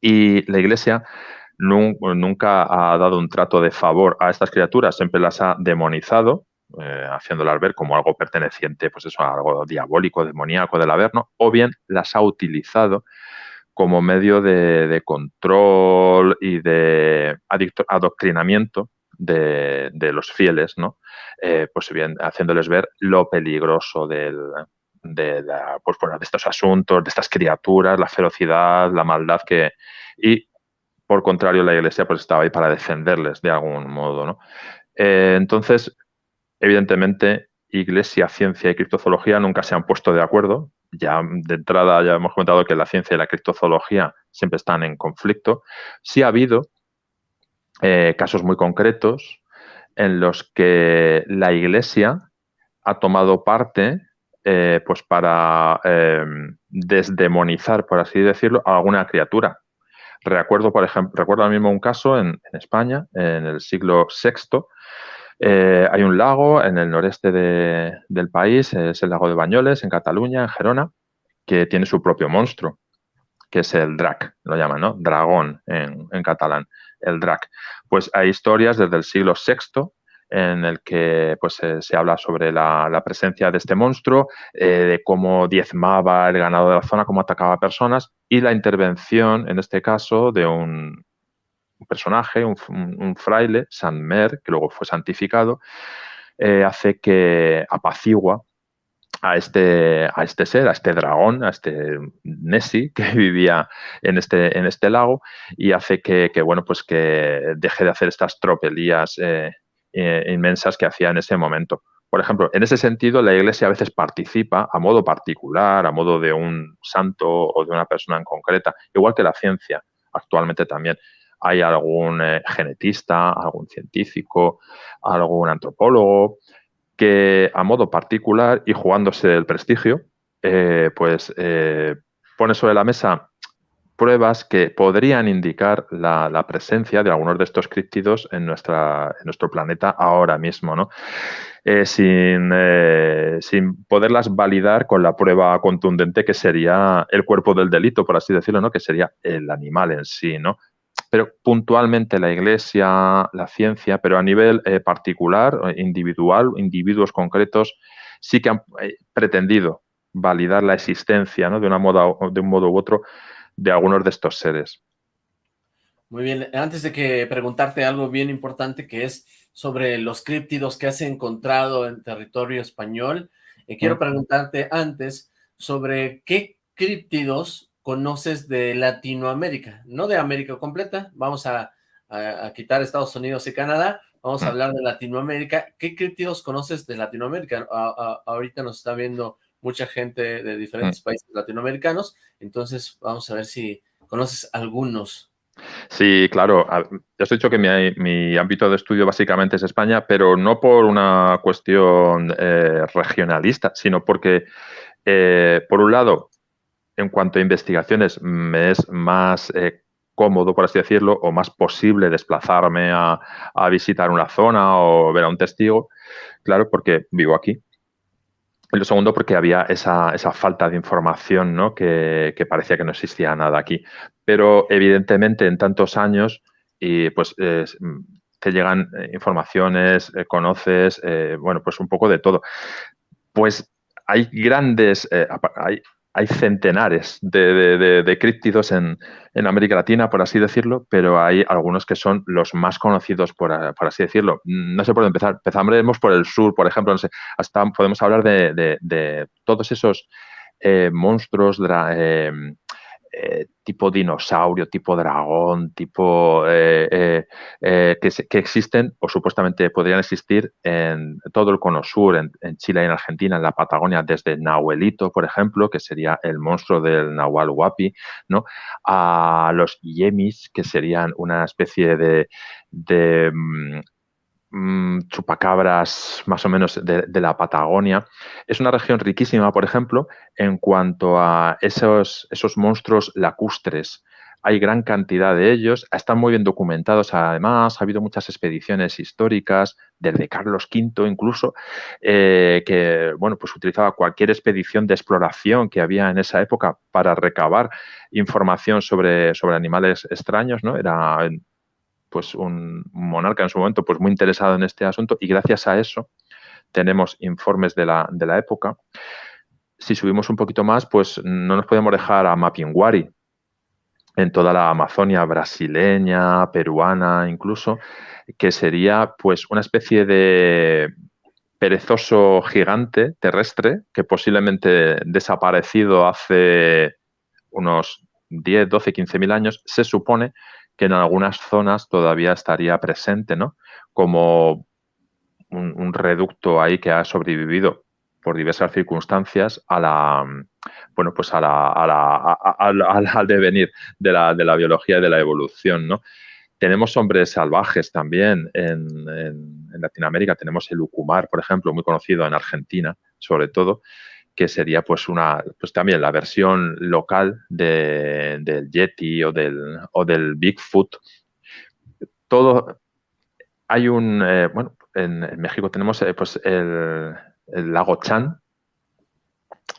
Y la Iglesia nunca ha dado un trato de favor a estas criaturas, siempre las ha demonizado, eh, haciéndolas ver como algo perteneciente, pues eso, algo diabólico, demoníaco del Averno, o bien las ha utilizado como medio de, control y de adoctrinamiento de, los fieles, ¿no? Eh, pues bien, haciéndoles ver lo peligroso del, de, pues, de estos asuntos, de estas criaturas, la ferocidad, la maldad que... Y por contrario, la Iglesia pues estaba ahí para defenderles de algún modo, ¿no? Eh, entonces, evidentemente, Iglesia, ciencia y criptozoología nunca se han puesto de acuerdo. Ya de entrada ya hemos comentado que la ciencia y la criptozoología siempre están en conflicto. Sí ha habido eh, casos muy concretos en los que la Iglesia ha tomado parte eh, pues para desdemonizar, por así decirlo, a alguna criatura. Recuerdo, por ejemplo, recuerdo ahora mismo un caso en, España, en el siglo VI. Eh, hay un lago en el noreste del país, es el lago de Bañoles, en Cataluña, en Gerona, que tiene su propio monstruo, que es el drac, lo llaman, ¿no? Dragón en, en catalán, el drac. Pues hay historias desde el siglo VI en el que pues, se habla sobre la, presencia de este monstruo, eh, de cómo diezmaba el ganado de la zona, cómo atacaba a personas y la intervención, en este caso, de un, personaje, un, fraile, San Mer, que luego fue santificado, eh, hace que apacigua a este, a este ser, a este dragón, a este Nessie que vivía en este, en este lago y hace que, bueno, pues que deje de hacer estas tropelías eh, eh, inmensas que hacía en ese momento. Por ejemplo, en ese sentido, la Iglesia a veces participa a modo particular, a modo de un santo o de una persona en concreta, igual que la ciencia actualmente también. Hay algún eh, genetista, algún científico, algún antropólogo que a modo particular y jugándose el prestigio, eh, pues pone sobre la mesa pruebas que podrían indicar la, presencia de algunos de estos críptidos en, nuestro planeta ahora mismo, ¿no? Eh, sin, eh, sin, poderlas validar con la prueba contundente que sería el cuerpo del delito, por así decirlo, ¿no? que sería el animal en sí. ¿no? Pero puntualmente la Iglesia, la ciencia, pero a nivel eh, particular, individual, individuos concretos, sí que han pretendido validar la existencia ¿no? de, una moda, de un modo u otro de algunos de estos seres. Muy bien, antes de que preguntarte algo bien importante que es sobre los críptidos que has encontrado en territorio español, Y quiero preguntarte antes sobre qué críptidos conoces de Latinoamérica, no de América completa, vamos a, quitar Estados Unidos y Canadá, vamos a hablar de Latinoamérica. ¿Qué críptidos conoces de Latinoamérica? ahorita nos está viendo mucha gente de diferentes países latinoamericanos, entonces vamos a ver si conoces algunos. Sí, claro. Ya os he dicho que mi, ámbito de estudio básicamente es España, pero no por una cuestión eh, regionalista, sino porque, eh, por un lado, en cuanto a investigaciones, me es más eh, cómodo, por así decirlo, o más posible desplazarme a, visitar una zona o ver a un testigo, claro, porque vivo aquí. Y lo segundo, porque había esa, falta de información, ¿no? Que, parecía que no existía nada aquí. Pero evidentemente en tantos años, y pues te llegan eh, informaciones, eh, conoces, bueno, pues un poco de todo. Pues hay grandes, hay, hay centenares de, críptidos en, América Latina, por así decirlo, pero hay algunos que son los más conocidos, por, así decirlo. No sé por dónde empezar. Empezaremos por el sur, por ejemplo. No sé, hasta podemos hablar de, todos esos eh, monstruos eh, eh, tipo dinosaurio, tipo dragón, tipo eh, eh, que, existen o supuestamente podrían existir en todo el cono sur, en, Chile y en Argentina, en la Patagonia, desde Nahuelito, por ejemplo, que sería el monstruo del Nahual Huapi, ¿no? a los Yemis, que serían una especie de, de mm, chupacabras más o menos de, la Patagonia. Es una región riquísima, por ejemplo, en cuanto a esos, esos monstruos lacustres. Hay gran cantidad de ellos, están muy bien documentados además, ha habido muchas expediciones históricas, desde Carlos V incluso, eh, que bueno, pues utilizaba cualquier expedición de exploración que había en esa época para recabar información sobre, sobre animales extraños, ¿no? Era pues un monarca en su momento pues muy interesado en este asunto y gracias a eso tenemos informes de la, de la época. Si subimos un poquito más, pues no nos podemos dejar a Mapinguari, en toda la Amazonia brasileña, peruana incluso, que sería pues una especie de perezoso gigante terrestre que posiblemente desaparecido hace unos 10, 12, 15 mil años, se supone que en algunas zonas todavía estaría presente, ¿no? Como un, reducto ahí que ha sobrevivido por diversas circunstancias a la bueno pues a la, al devenir de la, de la, biología y de la evolución ¿no? tenemos hombres salvajes también en, en, en, Latinoamérica tenemos el ucumar por ejemplo muy conocido en Argentina sobre todo que sería pues una, pues también la versión local del Yeti o del, o del Bigfoot. Todo, hay un, eh, bueno, en, México tenemos eh, pues el, lago Chan,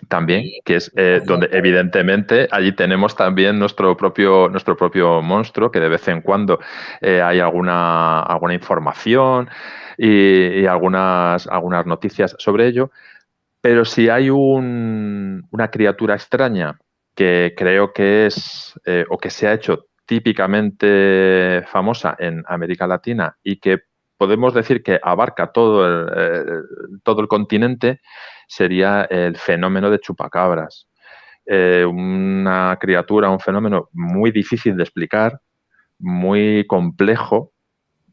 también, que es eh, donde evidentemente allí tenemos también nuestro propio, nuestro propio monstruo, que de vez en cuando hay alguna, alguna información y, y, algunas, algunas noticias sobre ello. Pero si hay una criatura extraña que creo que es eh, o que se ha hecho típicamente famosa en América Latina y que podemos decir que abarca todo el, eh, todo el continente, sería el fenómeno de chupacabras. Eh, una criatura, un fenómeno muy difícil de explicar, muy complejo,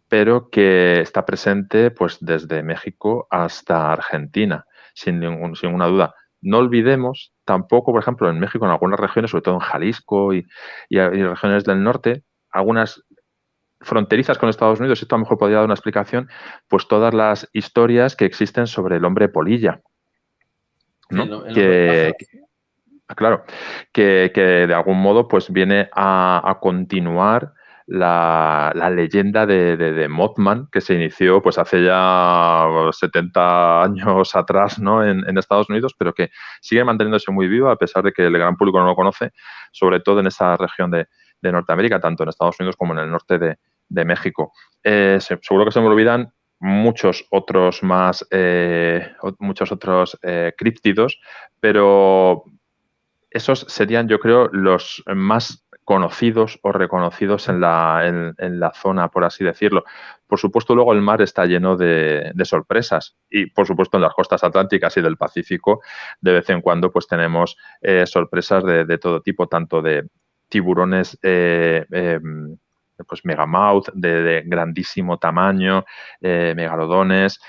pero que está presente pues, desde México hasta Argentina sin, ningún, sin ninguna duda. No olvidemos tampoco, por ejemplo, en México, en algunas regiones, sobre todo en Jalisco y, y, regiones del norte, algunas fronterizas con Estados Unidos, esto a lo mejor podría dar una explicación, pues todas las historias que existen sobre el hombre polilla. ¿no? que, claro, que, que, de algún modo pues viene a, a continuar la, leyenda de, de, Mothman, que se inició pues hace ya 70 años atrás ¿no? en, Estados Unidos, pero que sigue manteniéndose muy viva a pesar de que el gran público no lo conoce, sobre todo en esa región de, Norteamérica, tanto en Estados Unidos como en el norte de, México. Eh, seguro que se me olvidan muchos otros más, eh, muchos otros eh, críptidos, pero esos serían, yo creo, los más conocidos o reconocidos en la, en, la, zona, por así decirlo. Por supuesto, luego el mar está lleno de, sorpresas y, por supuesto, en las costas atlánticas y del Pacífico, de vez en cuando, pues tenemos eh, sorpresas de, todo tipo, tanto de tiburones eh, em, pues megamouth de, grandísimo tamaño, eh, megalodones,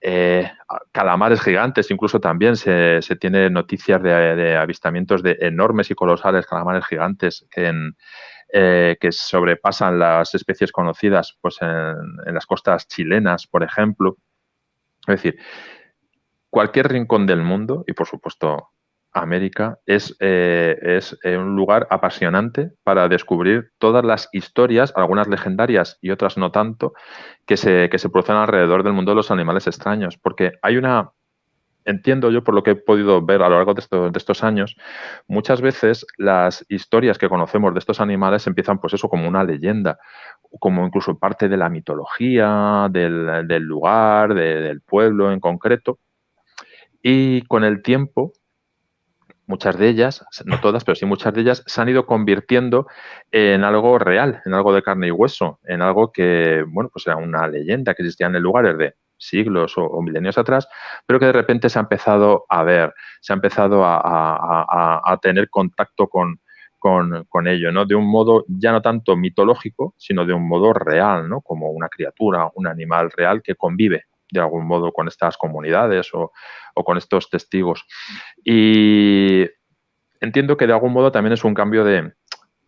eh, calamares gigantes, incluso también se, se tiene noticias de, avistamientos de enormes y colosales calamares gigantes que, eh, que sobrepasan las especies conocidas pues en, las costas chilenas, por ejemplo. Es decir, cualquier rincón del mundo, y por supuesto América es, eh, es eh, un lugar apasionante para descubrir todas las historias, algunas legendarias y otras no tanto, que se, que se producen alrededor del mundo de los animales extraños. Porque hay una, entiendo yo por lo que he podido ver a lo largo de, de, estos años, muchas veces las historias que conocemos de estos animales empiezan pues eso como una leyenda, como incluso parte de la mitología, del, del lugar, del pueblo en concreto. Y con el tiempo muchas de ellas, no todas, pero sí muchas de ellas, se han ido convirtiendo en algo real, en algo de carne y hueso, en algo que, bueno, pues era una leyenda que existía en el lugar siglos o, milenios atrás, pero que de repente se ha empezado a ver, se ha empezado a, tener contacto con, con, ello, ¿no? De un modo ya no tanto mitológico, sino de un modo real, ¿no? Como una criatura, un animal real que convive de algún modo con estas comunidades o, con estos testigos. Y entiendo que de algún modo también es un cambio de,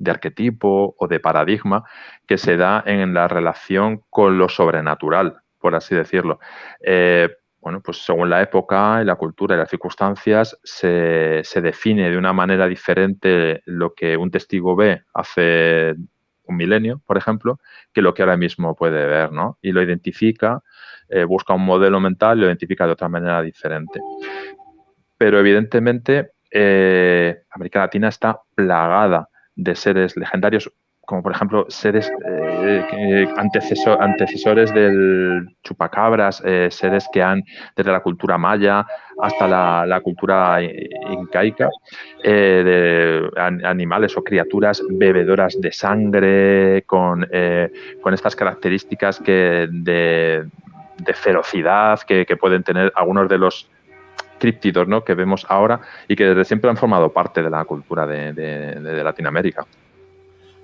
arquetipo o de paradigma que se da en la relación con lo sobrenatural, por así decirlo. Eh, bueno, pues según la época y la cultura y las circunstancias, se, se, define de una manera diferente lo que un testigo ve hace un milenio, por ejemplo, que lo que ahora mismo puede ver, ¿no? Y lo identifica eh, busca un modelo mental y lo identifica de otra manera diferente. Pero evidentemente eh, América Latina está plagada de seres legendarios, como por ejemplo seres eh, antecesores del chupacabras, seres que han, desde la cultura maya hasta la, cultura incaica, de animales o criaturas bebedoras de sangre, con, con estas características que de, de ferocidad que, pueden tener algunos de los críptidos ¿no? que vemos ahora y que desde siempre han formado parte de la cultura de, Latinoamérica.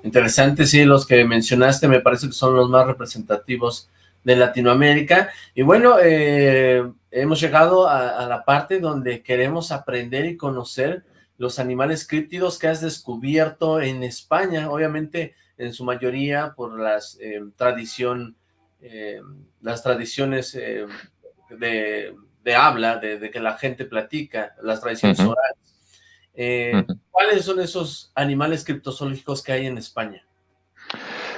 Interesante, sí, los que mencionaste me parece que son los más representativos de Latinoamérica. Y bueno, eh, hemos llegado a, la parte donde queremos aprender y conocer los animales críptidos que has descubierto en España, obviamente en su mayoría por la eh, tradición eh, las tradiciones eh, de, habla, de, que la gente platica, las tradiciones orales. Eh, ¿Cuáles son esos animales criptozoológicos que hay en España?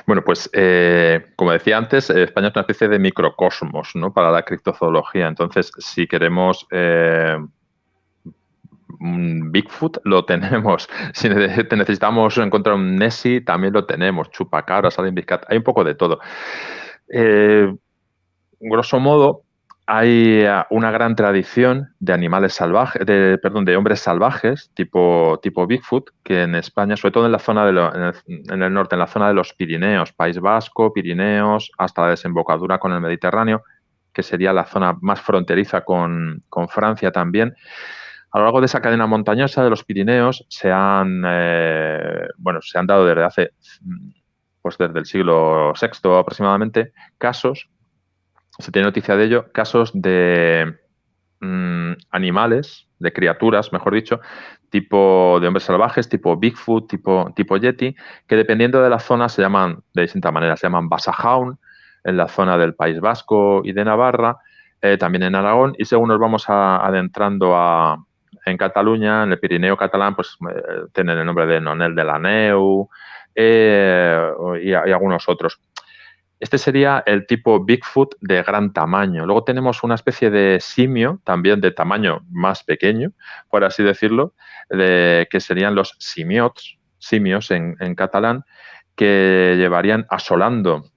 Bueno, pues como decía antes, España es una especie de microcosmos ¿no? para la criptozoología. Entonces, si queremos un Bigfoot, lo tenemos. Si necesitamos encontrar un Nessie, también lo tenemos. Chupacabras, Alien hay un poco de todo. Eh, grosso modo, hay eh, una gran tradición de animales salvajes, de, perdón, de hombres salvajes, tipo, tipo Bigfoot, que en España, sobre todo en la zona de en, el, norte, en la zona de los Pirineos, País Vasco, Pirineos, hasta la desembocadura con el Mediterráneo, que sería la zona más fronteriza con, Francia también. A lo largo de esa cadena montañosa de los Pirineos se han, eh, bueno, se han dado desde hace pues desde el siglo VI aproximadamente, casos, se tiene noticia de ello, casos de mm, animales, de criaturas, mejor dicho, tipo de hombres salvajes, tipo Bigfoot, tipo, tipo Yeti, que dependiendo de la zona se llaman de distintas maneras, se llaman Basajaun, en la zona del País Vasco y de Navarra, eh, también en Aragón, y según nos vamos adentrando a, en Cataluña, en el Pirineo catalán, pues eh, tienen el nombre de Nonel de la Neu, eh, y, algunos otros. Este sería el tipo Bigfoot de gran tamaño. Luego tenemos una especie de simio, también de tamaño más pequeño, por así decirlo, de, que serían los simiots, simios en, catalán, que llevarían asolando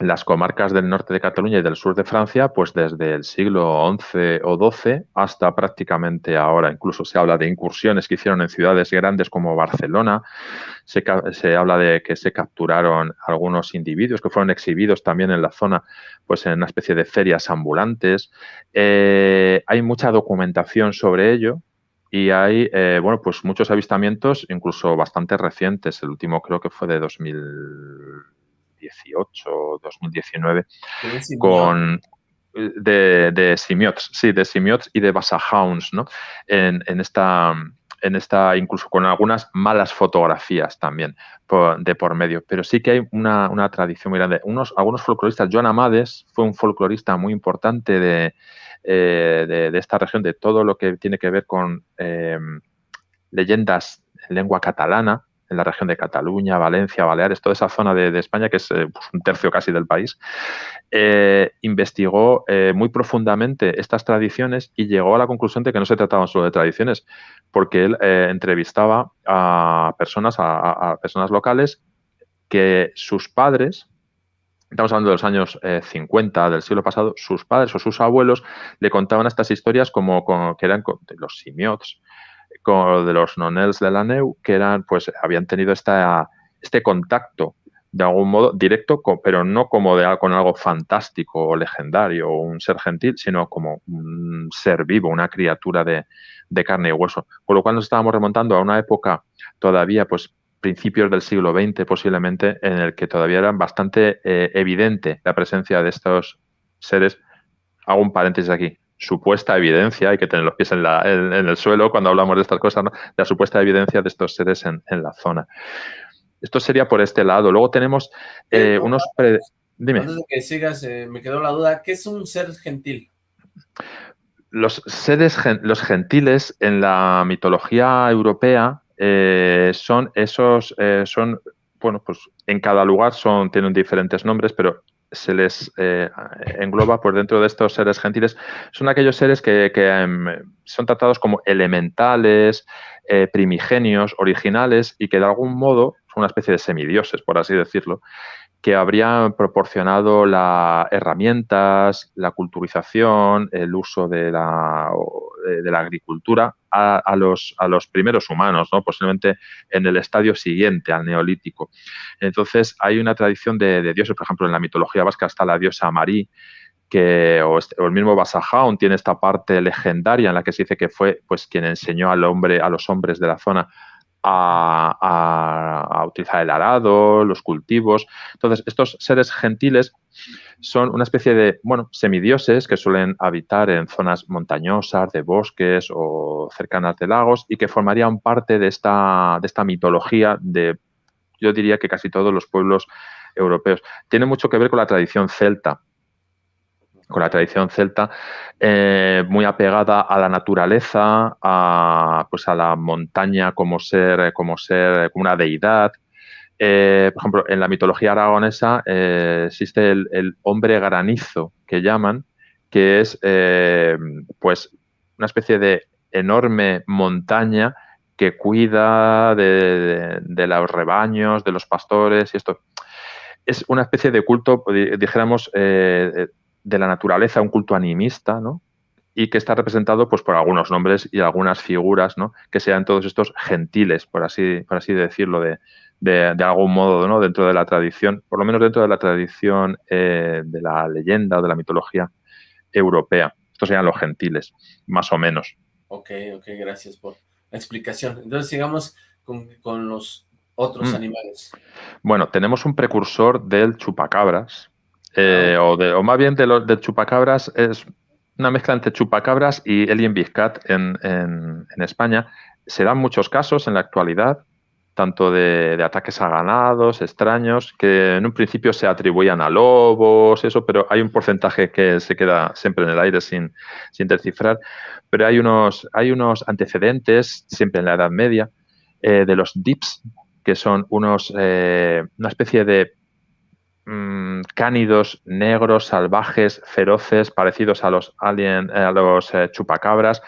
las comarcas del norte de Cataluña y del sur de Francia, pues desde el siglo XI o XII hasta prácticamente ahora. Incluso se habla de incursiones que hicieron en ciudades grandes como Barcelona. Se, habla de que se capturaron algunos individuos que fueron exhibidos también en la zona, pues en una especie de ferias ambulantes. Eh, hay mucha documentación sobre ello. Y hay, eh, bueno, pues muchos avistamientos, incluso bastante recientes. El último creo que fue de 2000 2018 2019 con de, de simiots, sí, de simiots y de basahounds, ¿no? En, esta, en esta, incluso con algunas malas fotografías también de por medio. Pero sí que hay una, tradición muy grande. Unos, algunos folcloristas, Joan Amades fue un folclorista muy importante de, eh, de, esta región, de todo lo que tiene que ver con eh, leyendas en lengua catalana, en la región de Cataluña, Valencia, Baleares, toda esa zona de, España, que es eh, pues, un tercio casi del país, eh, investigó eh, muy profundamente estas tradiciones y llegó a la conclusión de que no se trataban solo de tradiciones, porque él entrevistaba a personas, a, personas locales que sus padres, estamos hablando de los años 50 del siglo pasado, sus padres o sus abuelos le contaban estas historias como, que eran los simiots, de los nonels de la NEU, que eran, pues, habían tenido esta, este contacto de algún modo directo, pero no como de, con algo fantástico o legendario o un ser gentil, sino como un ser vivo, una criatura de, carne y hueso. Con lo cual nos estábamos remontando a una época todavía, pues, principios del siglo XX posiblemente, en el que todavía era bastante eh, evidente la presencia de estos seres. Hago un paréntesis aquí supuesta evidencia, hay que tener los pies en, el suelo cuando hablamos de estas cosas, la supuesta evidencia de estos seres en, la zona. Esto sería por este lado. Luego tenemos eh, unos... Dime. Antes de que sigas, eh, me quedó la duda, ¿qué es un ser gentil? Los seres, los gentiles en la mitología europea eh, son esos, son, bueno, pues en cada lugar son, tienen diferentes nombres, pero se les eh, engloba por dentro de estos seres gentiles son aquellos seres que, em, son tratados como elementales, eh, primigenios, originales y que de algún modo son una especie de semidioses, por así decirlo, que habrían proporcionado las herramientas, la culturización, el uso de la, de la agricultura a, los, a los primeros humanos, ¿no? posiblemente en el estadio siguiente al neolítico. Entonces hay una tradición de, dioses, por ejemplo, en la mitología vasca está la diosa Marí, que, o, este, el mismo Basajaun tiene esta parte legendaria en la que se dice que fue pues quien enseñó al hombre, a los hombres de la zona a, utilizar el arado, los cultivos. Entonces, estos seres gentiles son una especie de, bueno, semidioses que suelen habitar en zonas montañosas, de bosques o cercanas de lagos y que formarían parte de esta, de esta mitología de, yo diría que casi todos los pueblos europeos. Tiene mucho que ver con la tradición celta con la tradición celta, eh, muy apegada a la naturaleza, a, pues a la montaña como ser, como ser, como una deidad. Eh, por ejemplo, en la mitología aragonesa eh, existe el, hombre granizo que llaman, que es pues una especie de enorme montaña que cuida de, de, los rebaños, de los pastores y esto. Es una especie de culto, dijéramos, de la naturaleza, un culto animista, ¿no? Y que está representado pues, por algunos nombres y algunas figuras, ¿no? Que sean todos estos gentiles, por así, por así decirlo, de, de, algún modo, ¿no? Dentro de la tradición, por lo menos dentro de la tradición eh, de la leyenda o de la mitología europea. Estos serían los gentiles, más o menos. Ok, ok, gracias por la explicación. Entonces sigamos con, los otros mm. animales. Bueno, tenemos un precursor del chupacabras, eh, o, de, o, más bien de los de chupacabras, es una mezcla entre chupacabras y alien biscat en, en, España. Se dan muchos casos en la actualidad, tanto de, ataques a ganados extraños, que en un principio se atribuían a lobos, eso, pero hay un porcentaje que se queda siempre en el aire sin, sin descifrar. Pero hay unos, hay unos antecedentes, siempre en la Edad Media, eh, de los dips, que son unos, eh, una especie de Mm, cánidos, negros, salvajes, feroces, parecidos a los alien, eh, a los eh, chupacabras,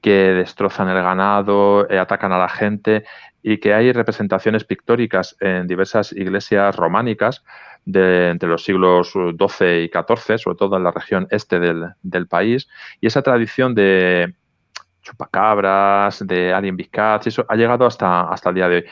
que destrozan el ganado, eh, atacan a la gente y que hay representaciones pictóricas en diversas iglesias románicas de, entre los siglos XII y XIV, sobre todo en la región este del, país, y esa tradición de chupacabras, de alien big cats, eso ha llegado hasta, hasta el día de hoy.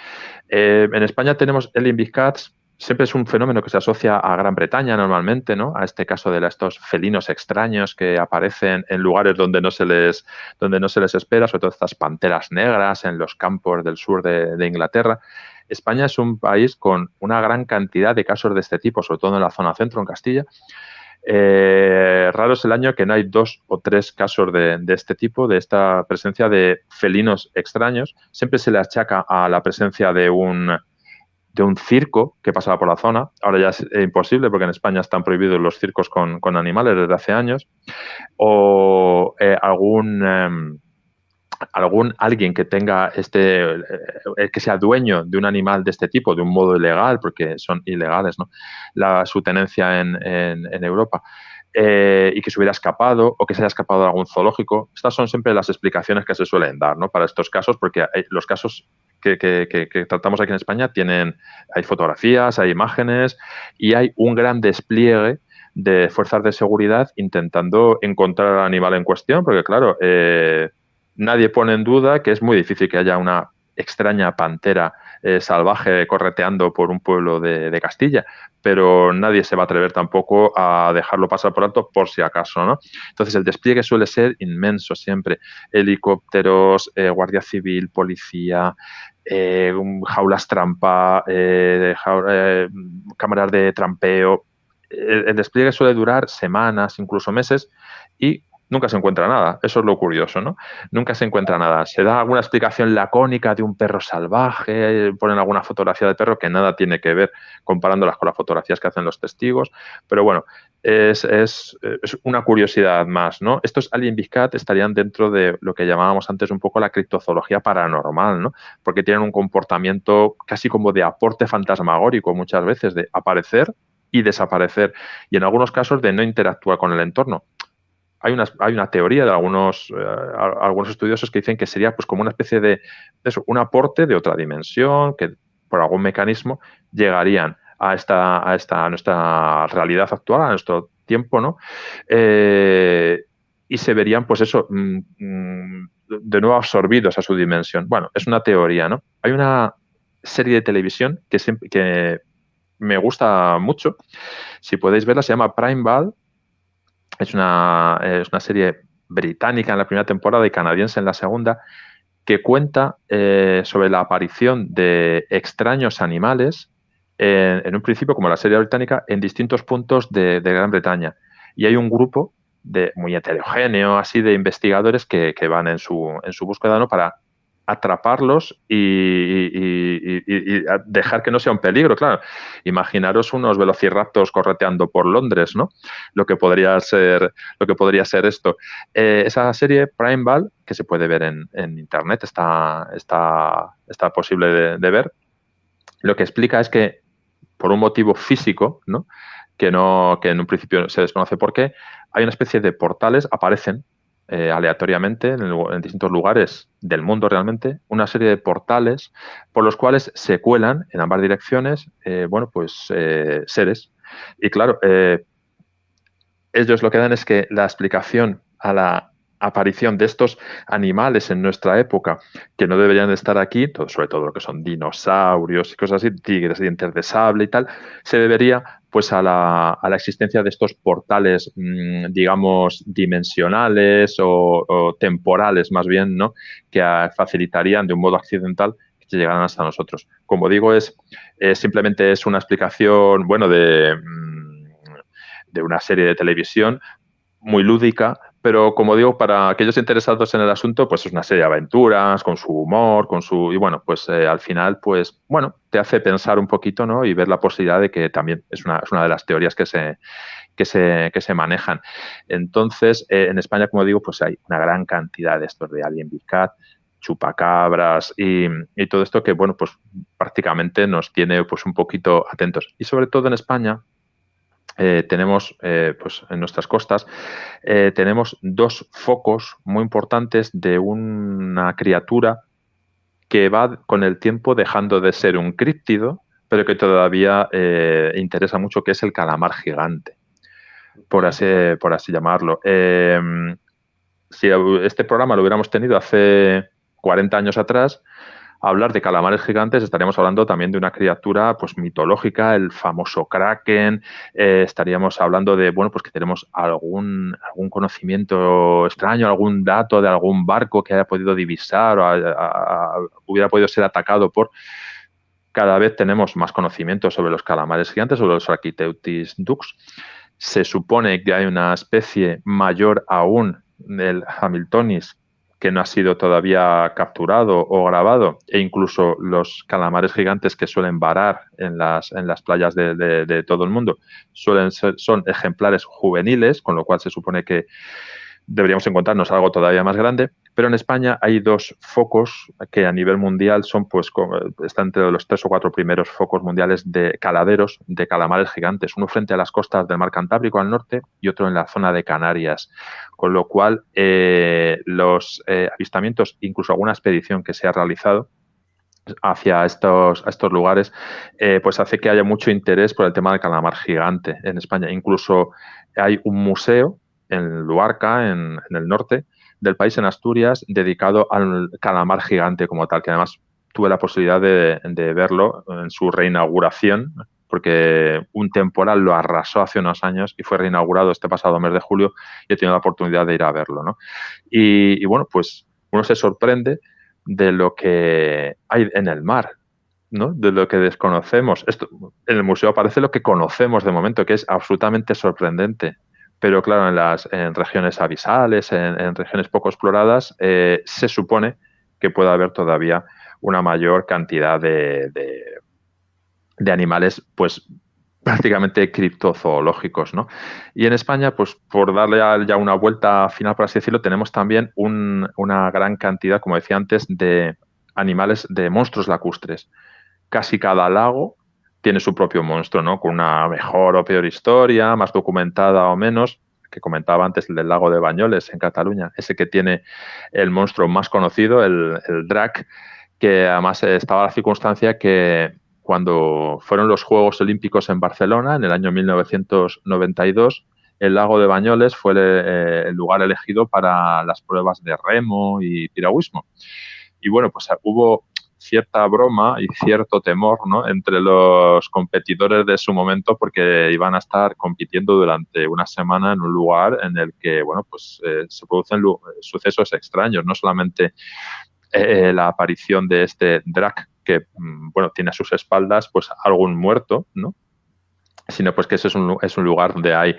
En España tenemos alien big cats, siempre es un fenómeno que se asocia a Gran Bretaña normalmente, ¿no? A este caso de estos felinos extraños que aparecen en lugares donde no se les, donde no se les espera, sobre todo estas panteras negras en los campos del sur de Inglaterra. España es un país con una gran cantidad de casos de este tipo, sobre todo en la zona centro, en Castilla. Eh, raro es el año que no hay dos o tres casos de, este tipo, de esta presencia de felinos extraños. Siempre se le achaca a la presencia de un, de un circo que pasaba por la zona. Ahora ya es imposible porque en España están prohibidos los circos con, animales desde hace años. O eh, algún... Em, algún alguien que tenga este, eh, que sea dueño de un animal de este tipo de un modo ilegal, porque son ilegales, ¿no? La, su tenencia en, en, Europa, eh, y que se hubiera escapado o que se haya escapado de algún zoológico. Estas son siempre las explicaciones que se suelen dar, ¿no? Para estos casos, porque los casos que, tratamos aquí en España tienen, hay fotografías, hay imágenes y hay un gran despliegue de fuerzas de seguridad intentando encontrar al animal en cuestión, porque claro, eh, nadie pone en duda que es muy difícil que haya una extraña pantera eh, salvaje correteando por un pueblo de, Castilla, pero nadie se va a atrever tampoco a dejarlo pasar por alto por si acaso, ¿no? Entonces el despliegue suele ser inmenso siempre, helicópteros, eh, guardia civil, policía, eh, jaulas trampa, cámaras de trampeo. el despliegue suele durar semanas, incluso meses, y nunca se encuentra nada. Eso es lo curioso, ¿no? Nunca se encuentra nada. Se da alguna explicación lacónica de un perro salvaje, ponen alguna fotografía de perro que nada tiene que ver comparándolas con las fotografías que hacen los testigos, pero bueno, es, una curiosidad más, ¿no? Estos Alien Cat estarían dentro de lo que llamábamos antes un poco la criptozoología paranormal, ¿no? Porque tienen un comportamiento casi como de aporte fantasmagórico muchas veces, de aparecer y desaparecer, y en algunos casos de no interactuar con el entorno hay una, teoría de algunos, eh, algunos estudiosos que dicen que sería pues como una especie de, un aporte de otra dimensión que por algún mecanismo llegarían a esta, a esta nuestra realidad actual, a nuestro tiempo, ¿no? Eh, y se verían, pues eso, mm, mm, de nuevo absorbidos a su dimensión. Bueno, es una teoría, ¿no? Hay una serie de televisión que, que me gusta mucho. Si podéis verla, se llama Prime Ball es una, es una serie británica en la primera temporada y canadiense en la segunda, que cuenta eh, sobre la aparición de extraños animales, en un principio, como la serie británica, en distintos puntos de, Gran Bretaña. Y hay un grupo de, muy heterogéneo, así, de investigadores que, que van en su, en su búsqueda ¿no? para atraparlos y, dejar que no sea un peligro, claro. Imaginaros unos velociraptors correteando por Londres, ¿no? Lo que podría ser, lo que podría ser esto. Eh, esa serie Prime Ball, que se puede ver en, internet, está, está, está posible de, ver, lo que explica es que por un motivo físico, ¿no? Que, no, que en un principio se desconoce por qué, hay una especie de portales, aparecen eh, aleatoriamente en, distintos lugares del mundo realmente una serie de portales por los cuales se cuelan en ambas direcciones, eh, bueno, pues eh, seres. Y claro, ellos lo que dan es que la explicación a la aparición de estos animales en nuestra época que no deberían estar aquí, sobre todo lo que son dinosaurios y cosas así, tigres, dientes de sable y tal, se debería pues a la, a la existencia de estos portales, mm, digamos, dimensionales o, temporales más bien, ¿no? Que facilitarían de un modo accidental que llegaran hasta nosotros. Como digo, es, simplemente es una explicación, bueno, de, mm, de una serie de televisión muy lúdica, pero como digo, para aquellos interesados en el asunto, pues es una serie de aventuras, con su humor, con su... Y bueno, pues eh, al final, pues bueno, te hace pensar un poquito, ¿no? Y ver la posibilidad de que también es una, es una de las teorías que se, que se, que se manejan. Entonces, eh, en España, como digo, pues hay una gran cantidad de estos de Alien Big Cat, chupacabras y, y todo esto que, bueno, pues prácticamente nos tiene pues un poquito atentos. Y sobre todo en España, eh, tenemos eh, pues en nuestras costas eh, tenemos dos focos muy importantes de una criatura que va con el tiempo dejando de ser un críptido pero que todavía interesa mucho, que es el calamar gigante, por así, por así llamarlo. Em, si este programa lo hubiéramos tenido hace 40 años atrás, hablar de calamares gigantes, estaríamos hablando también de una criatura pues mitológica, el famoso kraken, eh, estaríamos hablando de, bueno, pues que tenemos algún, algún conocimiento extraño, algún dato de algún barco que haya podido divisar o hubiera podido ser atacado por... Cada vez tenemos más conocimiento sobre los calamares gigantes, sobre los Architeutis dux. Se supone que hay una especie mayor aún del Hamiltonis que no ha sido todavía capturado o grabado, e incluso los calamares gigantes que suelen varar en las, en las playas de, todo el mundo, suelen ser, son ejemplares juveniles, con lo cual se supone que deberíamos encontrarnos algo todavía más grande, pero en España hay dos focos que a nivel mundial son, pues, están entre los tres o cuatro primeros focos mundiales de caladeros de calamares gigantes, uno frente a las costas del mar Cantábrico al norte y otro en la zona de Canarias, con lo cual eh, los eh, avistamientos, incluso alguna expedición que se ha realizado, hacia estos, lugares, eh, pues hace que haya mucho interés por el tema del calamar gigante en España. Incluso hay un museo en Luarca, en, el norte del país, en Asturias, dedicado al calamar gigante como tal, que además tuve la posibilidad de, verlo en su reinauguración, porque un temporal lo arrasó hace unos años y fue reinaugurado este pasado mes de julio y he tenido la oportunidad de ir a verlo. ¿no? Y, bueno, pues uno se sorprende de lo que hay en el mar, ¿no? de lo que desconocemos. Esto, en el museo aparece lo que conocemos de momento, que es absolutamente sorprendente pero claro, en las en regiones abisales, en, regiones poco exploradas, eh, se supone que puede haber todavía una mayor cantidad de, de, animales, pues prácticamente criptozoológicos, ¿no? Y en España, pues por darle ya una vuelta final, por así decirlo, tenemos también una gran cantidad, como decía antes, de animales, de monstruos lacustres. Casi cada lago tiene su propio monstruo, ¿no? Con una mejor o peor historia, más documentada o menos, que comentaba antes el del lago de Bañoles en Cataluña, ese que tiene el monstruo más conocido, el, el Drac, que además estaba la circunstancia que cuando fueron los Juegos Olímpicos en Barcelona en el año 1992, el lago de Bañoles fue eh, el lugar elegido para las pruebas de remo y piragüismo. Y bueno, pues hubo cierta broma y cierto temor ¿no? entre los competidores de su momento porque iban a estar compitiendo durante una semana en un lugar en el que bueno pues eh, se producen sucesos extraños no solamente eh, la aparición de este drag que mm, bueno tiene a sus espaldas pues algún muerto no sino pues que ese es un, es un lugar donde hay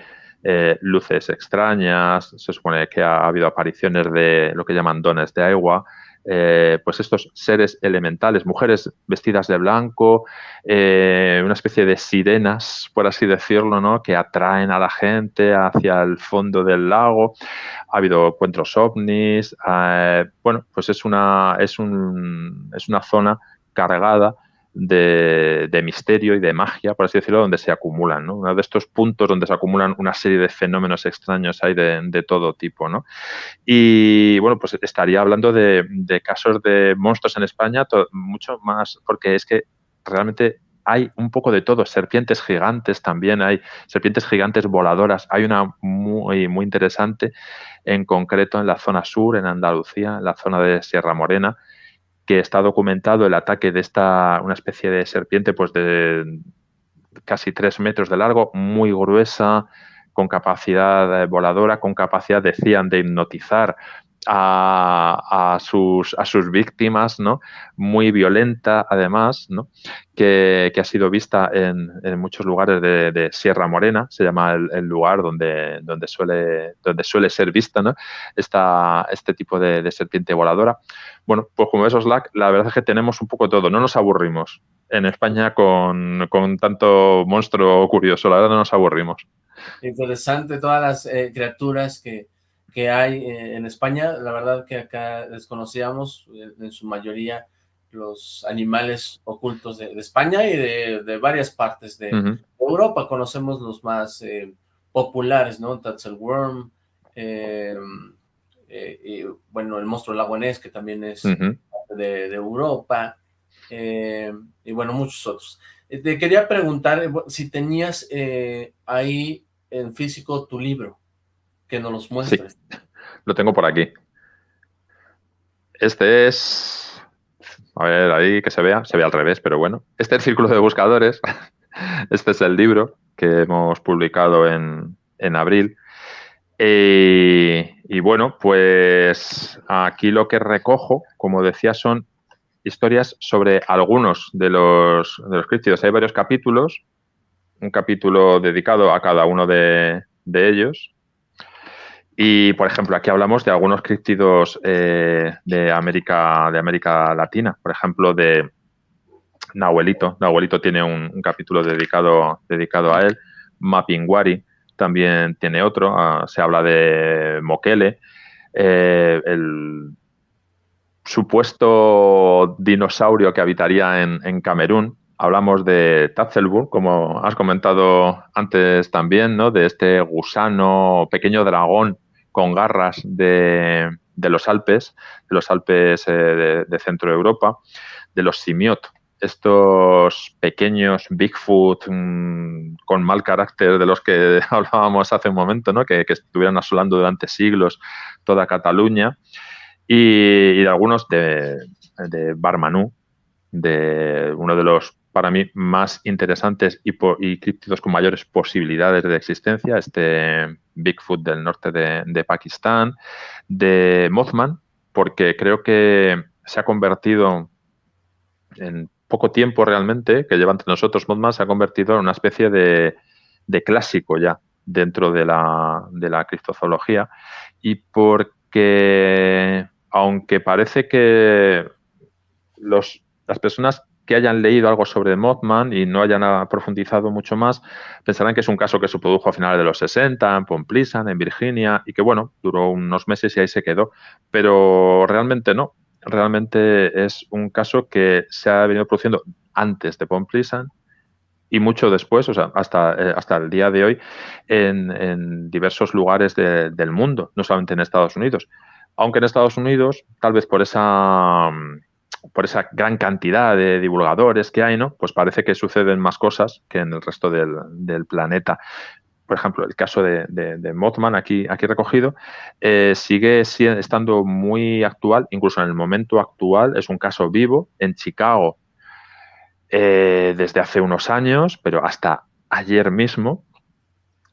eh, luces extrañas, se supone que ha habido apariciones de lo que llaman dones de agua, eh, pues estos seres elementales, mujeres vestidas de blanco, eh, una especie de sirenas, por así decirlo, ¿no? que atraen a la gente hacia el fondo del lago. Ha habido encuentros ovnis. Eh, bueno, pues es una, es, un, es una zona cargada de, misterio y de magia, por así decirlo, donde se acumulan, ¿no? Uno de estos puntos donde se acumulan una serie de fenómenos extraños hay de, todo tipo, ¿no? Y bueno, pues estaría hablando de, casos de monstruos en España mucho más, porque es que realmente hay un poco de todo, serpientes gigantes también, hay serpientes gigantes voladoras, hay una muy, muy interesante en concreto en la zona sur, en Andalucía, en la zona de Sierra Morena, que está documentado el ataque de esta, una especie de serpiente, pues de casi tres metros de largo, muy gruesa, con capacidad eh, voladora, con capacidad, decían, de hipnotizar a, sus, a sus víctimas, ¿no? Muy violenta, además, ¿no? Que, ha sido vista en, muchos lugares de, Sierra Morena, se llama el, lugar donde, donde, suele, donde suele ser vista, ¿no? Esta, este tipo de, serpiente voladora. Bueno, pues como esos Slack, la verdad es que tenemos un poco todo, no nos aburrimos en España con, tanto monstruo curioso, la verdad no nos aburrimos. Interesante todas las eh, criaturas que, que hay eh, en España. La verdad que acá desconocíamos eh, en su mayoría los animales ocultos de, España y de, varias partes de Europa. Conocemos los más eh, populares, ¿no? Tatzelworm, y, bueno, el monstruo lagonés, que también es de, Europa. y bueno, muchos otros. Te quería preguntar si tenías ahí en físico tu libro, que nos los muestres. lo tengo por aquí. Este es, a ver, ahí que se vea, se ve al revés, pero bueno. Este es el Círculo de Buscadores. Este es el libro que hemos publicado en, en abril. y bueno, pues aquí lo que recojo, como decía, son historias sobre algunos de los, de los críptidos. Hay varios capítulos, un capítulo dedicado a cada uno de, de ellos. Y, por ejemplo, aquí hablamos de algunos críptidos eh, de, América, de América Latina, por ejemplo, de Nahuelito. Nahuelito tiene un, capítulo dedicado, dedicado a él. Mapinguari también tiene otro. Ah, se habla de Mokele. Eh, el supuesto dinosaurio que habitaría en, en Camerún. Hablamos de Tatzelburg, como has comentado antes también, ¿no? De este gusano, pequeño dragón con garras de, los Alpes, de los Alpes eh, de, Centro Europa, de los simiot, estos pequeños Bigfoot mm, con mal carácter de los que hablábamos hace un momento, ¿no? que, estuvieran asolando durante siglos toda Cataluña, y, de algunos de, de Barmanú, de uno de los para mí más interesantes y, y críptidos con mayores posibilidades de existencia, este Bigfoot del norte de, Pakistán, de Mothman, porque creo que se ha convertido en poco tiempo realmente, que lleva entre nosotros. Mothman, se ha convertido en una especie de, clásico ya dentro de la, de la criptozoología y porque aunque parece que los, las personas que hayan leído algo sobre Mothman y no hayan profundizado mucho más, pensarán que es un caso que se produjo a finales de los 60 en Pomplisan, en Virginia, y que bueno, duró unos meses y ahí se quedó. Pero realmente no. Realmente es un caso que se ha venido produciendo antes de Pomplisan y mucho después, o sea, hasta, eh, hasta el día de hoy, en, diversos lugares del mundo, no solamente en Estados Unidos. Aunque en Estados Unidos, tal vez por esa por esa gran cantidad de divulgadores que hay, ¿no? Pues parece que suceden más cosas que en el resto del, planeta. Por ejemplo, el caso de, Mothman aquí, aquí recogido eh, sigue estando muy actual, incluso en el momento actual, es un caso vivo en Chicago eh, desde hace unos años, pero hasta ayer mismo,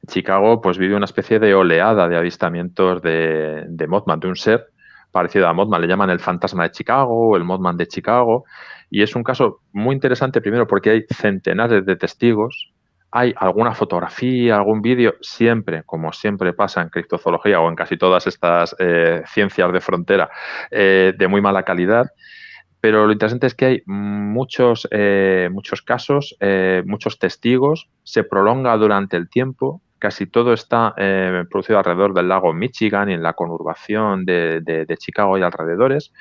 Chicago pues vive una especie de oleada de avistamientos de, de Mothman, de un ser parecido a Mothman, le llaman el fantasma de Chicago o el Mothman de Chicago. Y es un caso muy interesante, primero porque hay centenares de testigos, hay alguna fotografía, algún vídeo, siempre, como siempre pasa en criptozoología o en casi todas estas eh, ciencias de frontera, eh, de muy mala calidad. Pero lo interesante es que hay muchos, eh, muchos casos, muchos testigos, se prolonga durante el tiempo, casi todo está eh, producido alrededor del lago Michigan y en la conurbación de, Chicago y alrededores.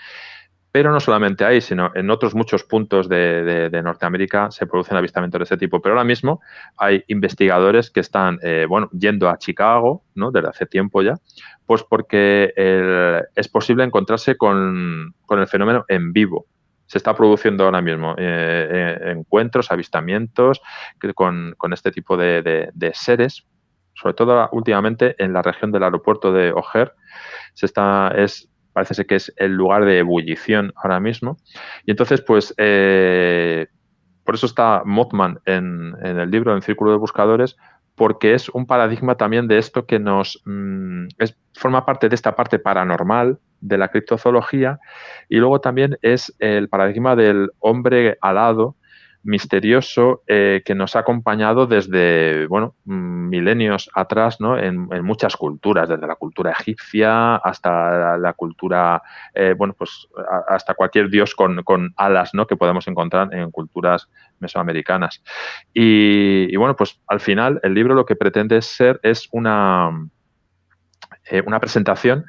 Pero no solamente ahí, sino en otros muchos puntos de, Norteamérica se producen avistamientos de ese tipo. Pero ahora mismo hay investigadores que están, eh, bueno, yendo a Chicago, ¿no? Desde hace tiempo ya, pues porque es posible encontrarse con, el fenómeno en vivo se está produciendo ahora mismo eh, encuentros, avistamientos con, este tipo de, seres sobre todo últimamente en la región del aeropuerto de O'Hare, se está, es, parece ser que es el lugar de ebullición ahora mismo. Y entonces, pues, eh, por eso está Mothman en, el libro, en Círculo de Buscadores, porque es un paradigma también de esto que nos mm, forma parte de esta parte paranormal de la criptozoología y luego también es el paradigma del hombre alado misterioso eh, que nos ha acompañado desde, bueno, milenios atrás, ¿no? En, muchas culturas, desde la cultura egipcia hasta la, cultura, eh, bueno, pues hasta cualquier dios con, alas, ¿no? Que podemos encontrar en culturas mesoamericanas. Y, bueno, pues al final el libro lo que pretende ser es una, eh, una presentación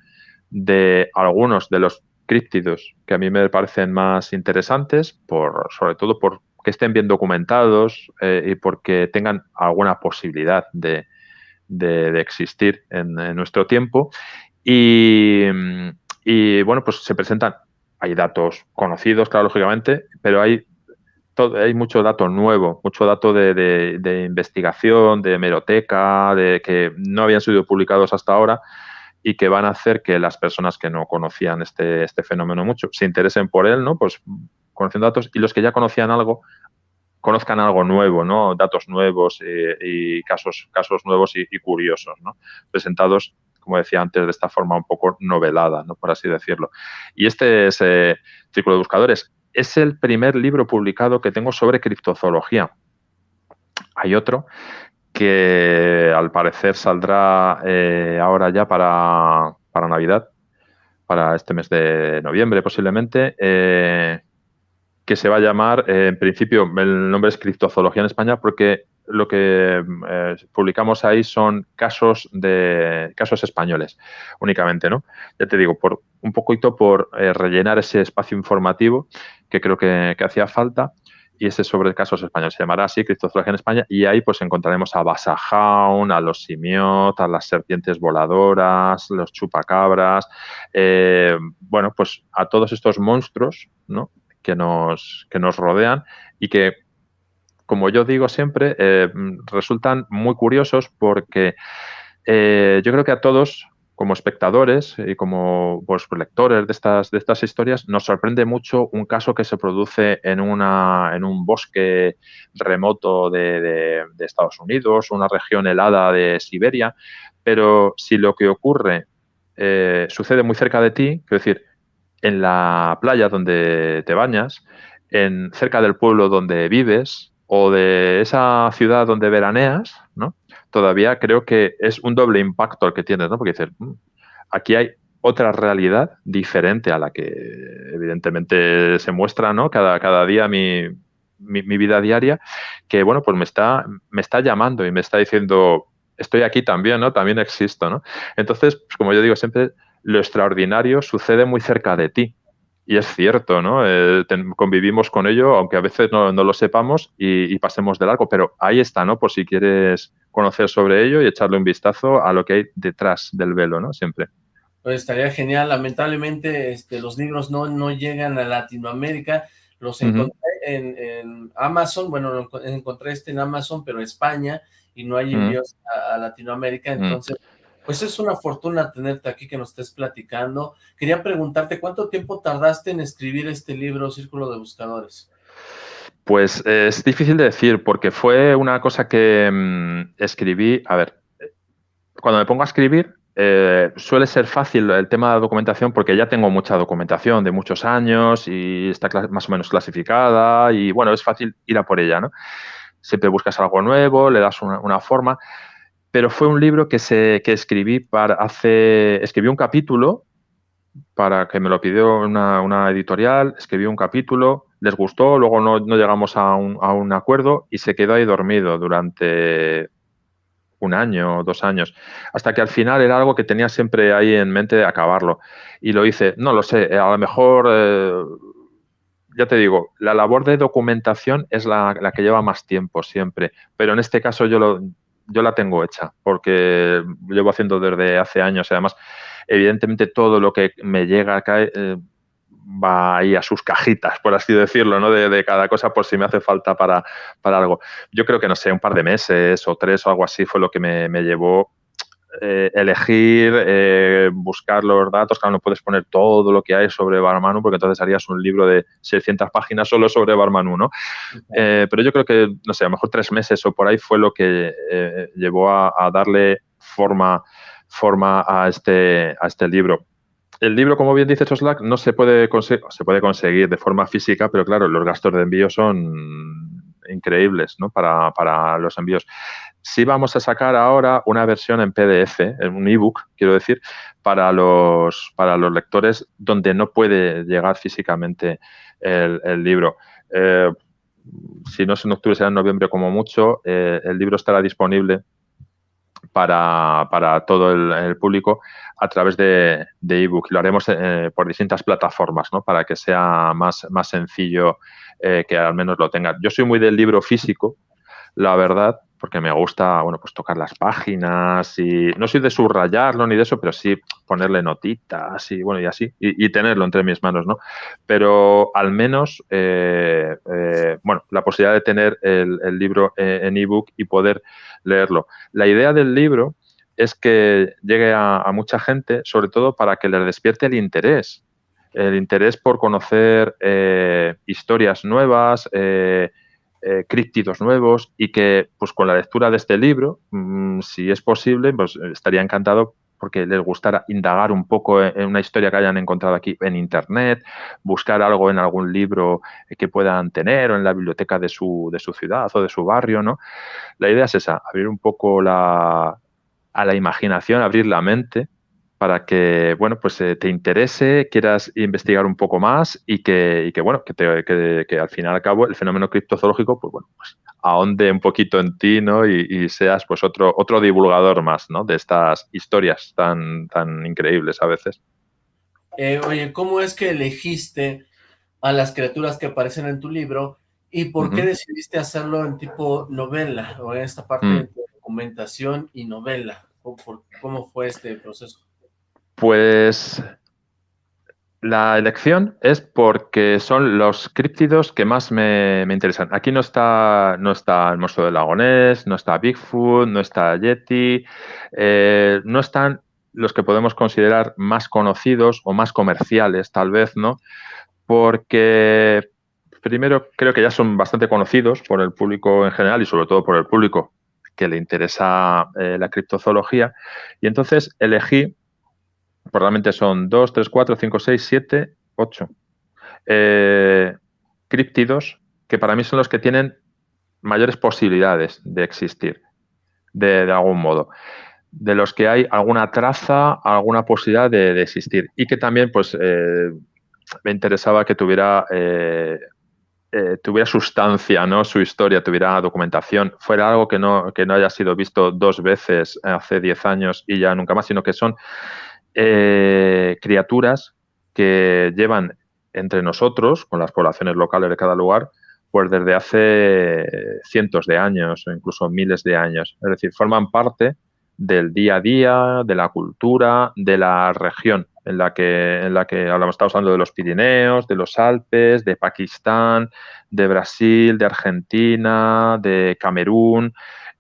de algunos de los críptidos que a mí me parecen más interesantes, por, sobre todo por que estén bien documentados eh, y porque tengan alguna posibilidad de, existir en, nuestro tiempo. Y, bueno, pues se presentan, hay datos conocidos, claro, lógicamente, pero hay hay mucho dato nuevo, mucho dato de, investigación, de hemeroteca, de que no habían sido publicados hasta ahora y que van a hacer que las personas que no conocían este, este fenómeno mucho se interesen por él, ¿no? Pues conociendo datos y los que ya conocían algo conozcan algo nuevo, ¿no? Datos nuevos eh, y casos, casos nuevos y, curiosos, ¿no? Presentados, como decía antes, de esta forma un poco novelada, ¿no? Por así decirlo. Y este es Círculo de Buscadores es el primer libro publicado que tengo sobre criptozoología. Hay otro que al parecer saldrá eh, ahora ya para, Navidad, para este mes de noviembre posiblemente, eh, que se va a llamar, eh, en principio, el nombre es Criptozoología en España porque lo que publicamos ahí son casos de casos españoles únicamente, ¿no? Ya te digo, por un poquito por rellenar ese espacio informativo que creo que, hacía falta y ese sobre casos españoles. Se llamará así Criptozoología en España y ahí pues encontraremos a Basajaun, a los simiot, a las serpientes voladoras, los chupacabras, eh, bueno, pues a todos estos monstruos ¿no? Que, nos, que nos rodean y que, como yo digo siempre, eh, resultan muy curiosos porque eh, yo creo que a todos como espectadores y como pues, lectores de estas, de estas historias, nos sorprende mucho un caso que se produce en, una, en un bosque remoto de, Estados Unidos, una región helada de Siberia, pero si lo que ocurre eh, sucede muy cerca de ti, quiero decir, en la playa donde te bañas, en, cerca del pueblo donde vives o de esa ciudad donde veraneas, ¿no? todavía creo que es un doble impacto el que tienes, ¿no? Porque dices, mm, aquí hay otra realidad diferente a la que evidentemente se muestra, ¿no? Cada, cada día mi, mi, vida diaria, que bueno, pues me está, me está llamando y me está diciendo, estoy aquí también, ¿no? También existo, ¿no? Entonces, pues como yo digo siempre, lo extraordinario sucede muy cerca de ti. Y es cierto, ¿no? Eh, convivimos con ello, aunque a veces no, lo sepamos y, pasemos de largo, pero ahí está, ¿no? Por si quieres conocer sobre ello y echarle un vistazo a lo que hay detrás del velo, ¿no? Siempre. Pues estaría genial. Lamentablemente este, los libros no, no llegan a Latinoamérica. Los encontré en, Amazon, bueno, encontré este en Amazon, pero España, y no hay envíos a, Latinoamérica, entonces... Pues es una fortuna tenerte aquí que nos estés platicando. Quería preguntarte, ¿cuánto tiempo tardaste en escribir este libro, Círculo de Buscadores? Pues es difícil de decir, porque fue una cosa que mm, escribí, a ver, cuando me pongo a escribir, eh, suele ser fácil el tema de la documentación porque ya tengo mucha documentación de muchos años y está más o menos clasificada y bueno, es fácil ir a por ella, ¿no? Siempre buscas algo nuevo, le das una forma pero fue un libro que, se, que escribí para hace, escribí un capítulo para que me lo pidió una, editorial, escribí un capítulo, les gustó, luego no, llegamos a un, a un, acuerdo y se quedó ahí dormido durante un año, dos años, hasta que al final era algo que tenía siempre ahí en mente de acabarlo. Y lo hice, no lo sé, a lo mejor, eh, ya te digo, la labor de documentación es la, la, que lleva más tiempo siempre, pero en este caso yo lo, yo la tengo hecha porque llevo haciendo desde hace años. Además, evidentemente todo lo que me llega acá eh, va ahí a sus cajitas, por así decirlo, ¿no? De, cada cosa por si me hace falta para, para, algo. Yo creo que, no sé, un par de meses o tres o algo así fue lo que me, me llevó eh, elegir, eh, buscar los datos, claro, no puedes poner todo lo que hay sobre Barmanu porque entonces harías un libro de 600 páginas solo sobre Barmanu, ¿no? Eh, pero yo creo que, no sé, a lo mejor tres meses o por ahí fue lo que llevó a, darle forma, forma a, este, a este libro. El libro, como bien dice Slack, no se puede, se puede conseguir de forma física, pero claro, los gastos de envío son increíbles ¿no? para, para los envíos. Sí vamos a sacar ahora una versión en PDF, en un ebook, quiero decir, para los, para los lectores donde no puede llegar físicamente el, libro. Eh, si no es en octubre, será en noviembre como mucho. Eh, el libro estará disponible para, todo el, público a través de, ebook. Lo haremos eh, por distintas plataformas, ¿no? Para que sea más, más sencillo que al menos lo tengan. Yo soy muy del libro físico, la verdad, porque me gusta, bueno, pues tocar las páginas y no soy de subrayarlo ni de eso, pero sí ponerle notitas y bueno, y así, y, tenerlo entre mis manos, ¿no? Pero al menos, eh, eh, bueno, la posibilidad de tener el, libro en ebook y poder leerlo. La idea del libro es que llegue a, mucha gente, sobre todo para que les despierte el interés, el interés por conocer eh, historias nuevas, eh, críptidos nuevos y que pues con la lectura de este libro, mm, si es posible, pues estaría encantado porque les gustara indagar un poco en una historia que hayan encontrado aquí en internet, buscar algo en algún libro que puedan tener o en la biblioteca de su, de su ciudad o de su barrio, ¿no? La idea es esa, abrir un poco la, a la imaginación, abrir la mente para que, bueno, pues eh, te interese, quieras investigar un poco más y que, que bueno, que, te, que, al final y al cabo el fenómeno criptozoológico, pues bueno, pues ahonde un poquito en ti, ¿no? Y, seas pues otro, otro divulgador más, ¿no? De estas historias tan, tan increíbles a veces. Eh, oye, ¿cómo es que elegiste a las criaturas que aparecen en tu libro y por qué decidiste hacerlo en tipo novela o en esta parte mm. de documentación y novela? ¿Cómo fue este proceso? Pues la elección es porque son los críptidos que más me, interesan. Aquí no está, no está el monstruo del lagonés, no está Bigfoot, no está Yeti, eh, no están los que podemos considerar más conocidos o más comerciales, tal vez, ¿no? Porque primero creo que ya son bastante conocidos por el público en general y sobre todo por el público que le interesa eh, la criptozoología. Y entonces elegí Probablemente son 2, 3, 4, 5, 6, 7, 8 críptidos que para mí son los que tienen mayores posibilidades de existir de, algún modo. De los que hay alguna traza, alguna posibilidad de, existir. Y que también pues eh, me interesaba que tuviera eh, eh, tuviera sustancia, ¿no? Su historia, tuviera documentación, fuera algo que no, que no haya sido visto dos veces hace 10 años y ya nunca más, sino que son eh, criaturas que llevan entre nosotros, con las poblaciones locales de cada lugar, pues desde hace cientos de años o incluso miles de años. Es decir, forman parte del día a día, de la cultura, de la región en la que, en la que hablamos, estamos hablando de los Pirineos, de los Alpes, de Pakistán, de Brasil, de Argentina, de Camerún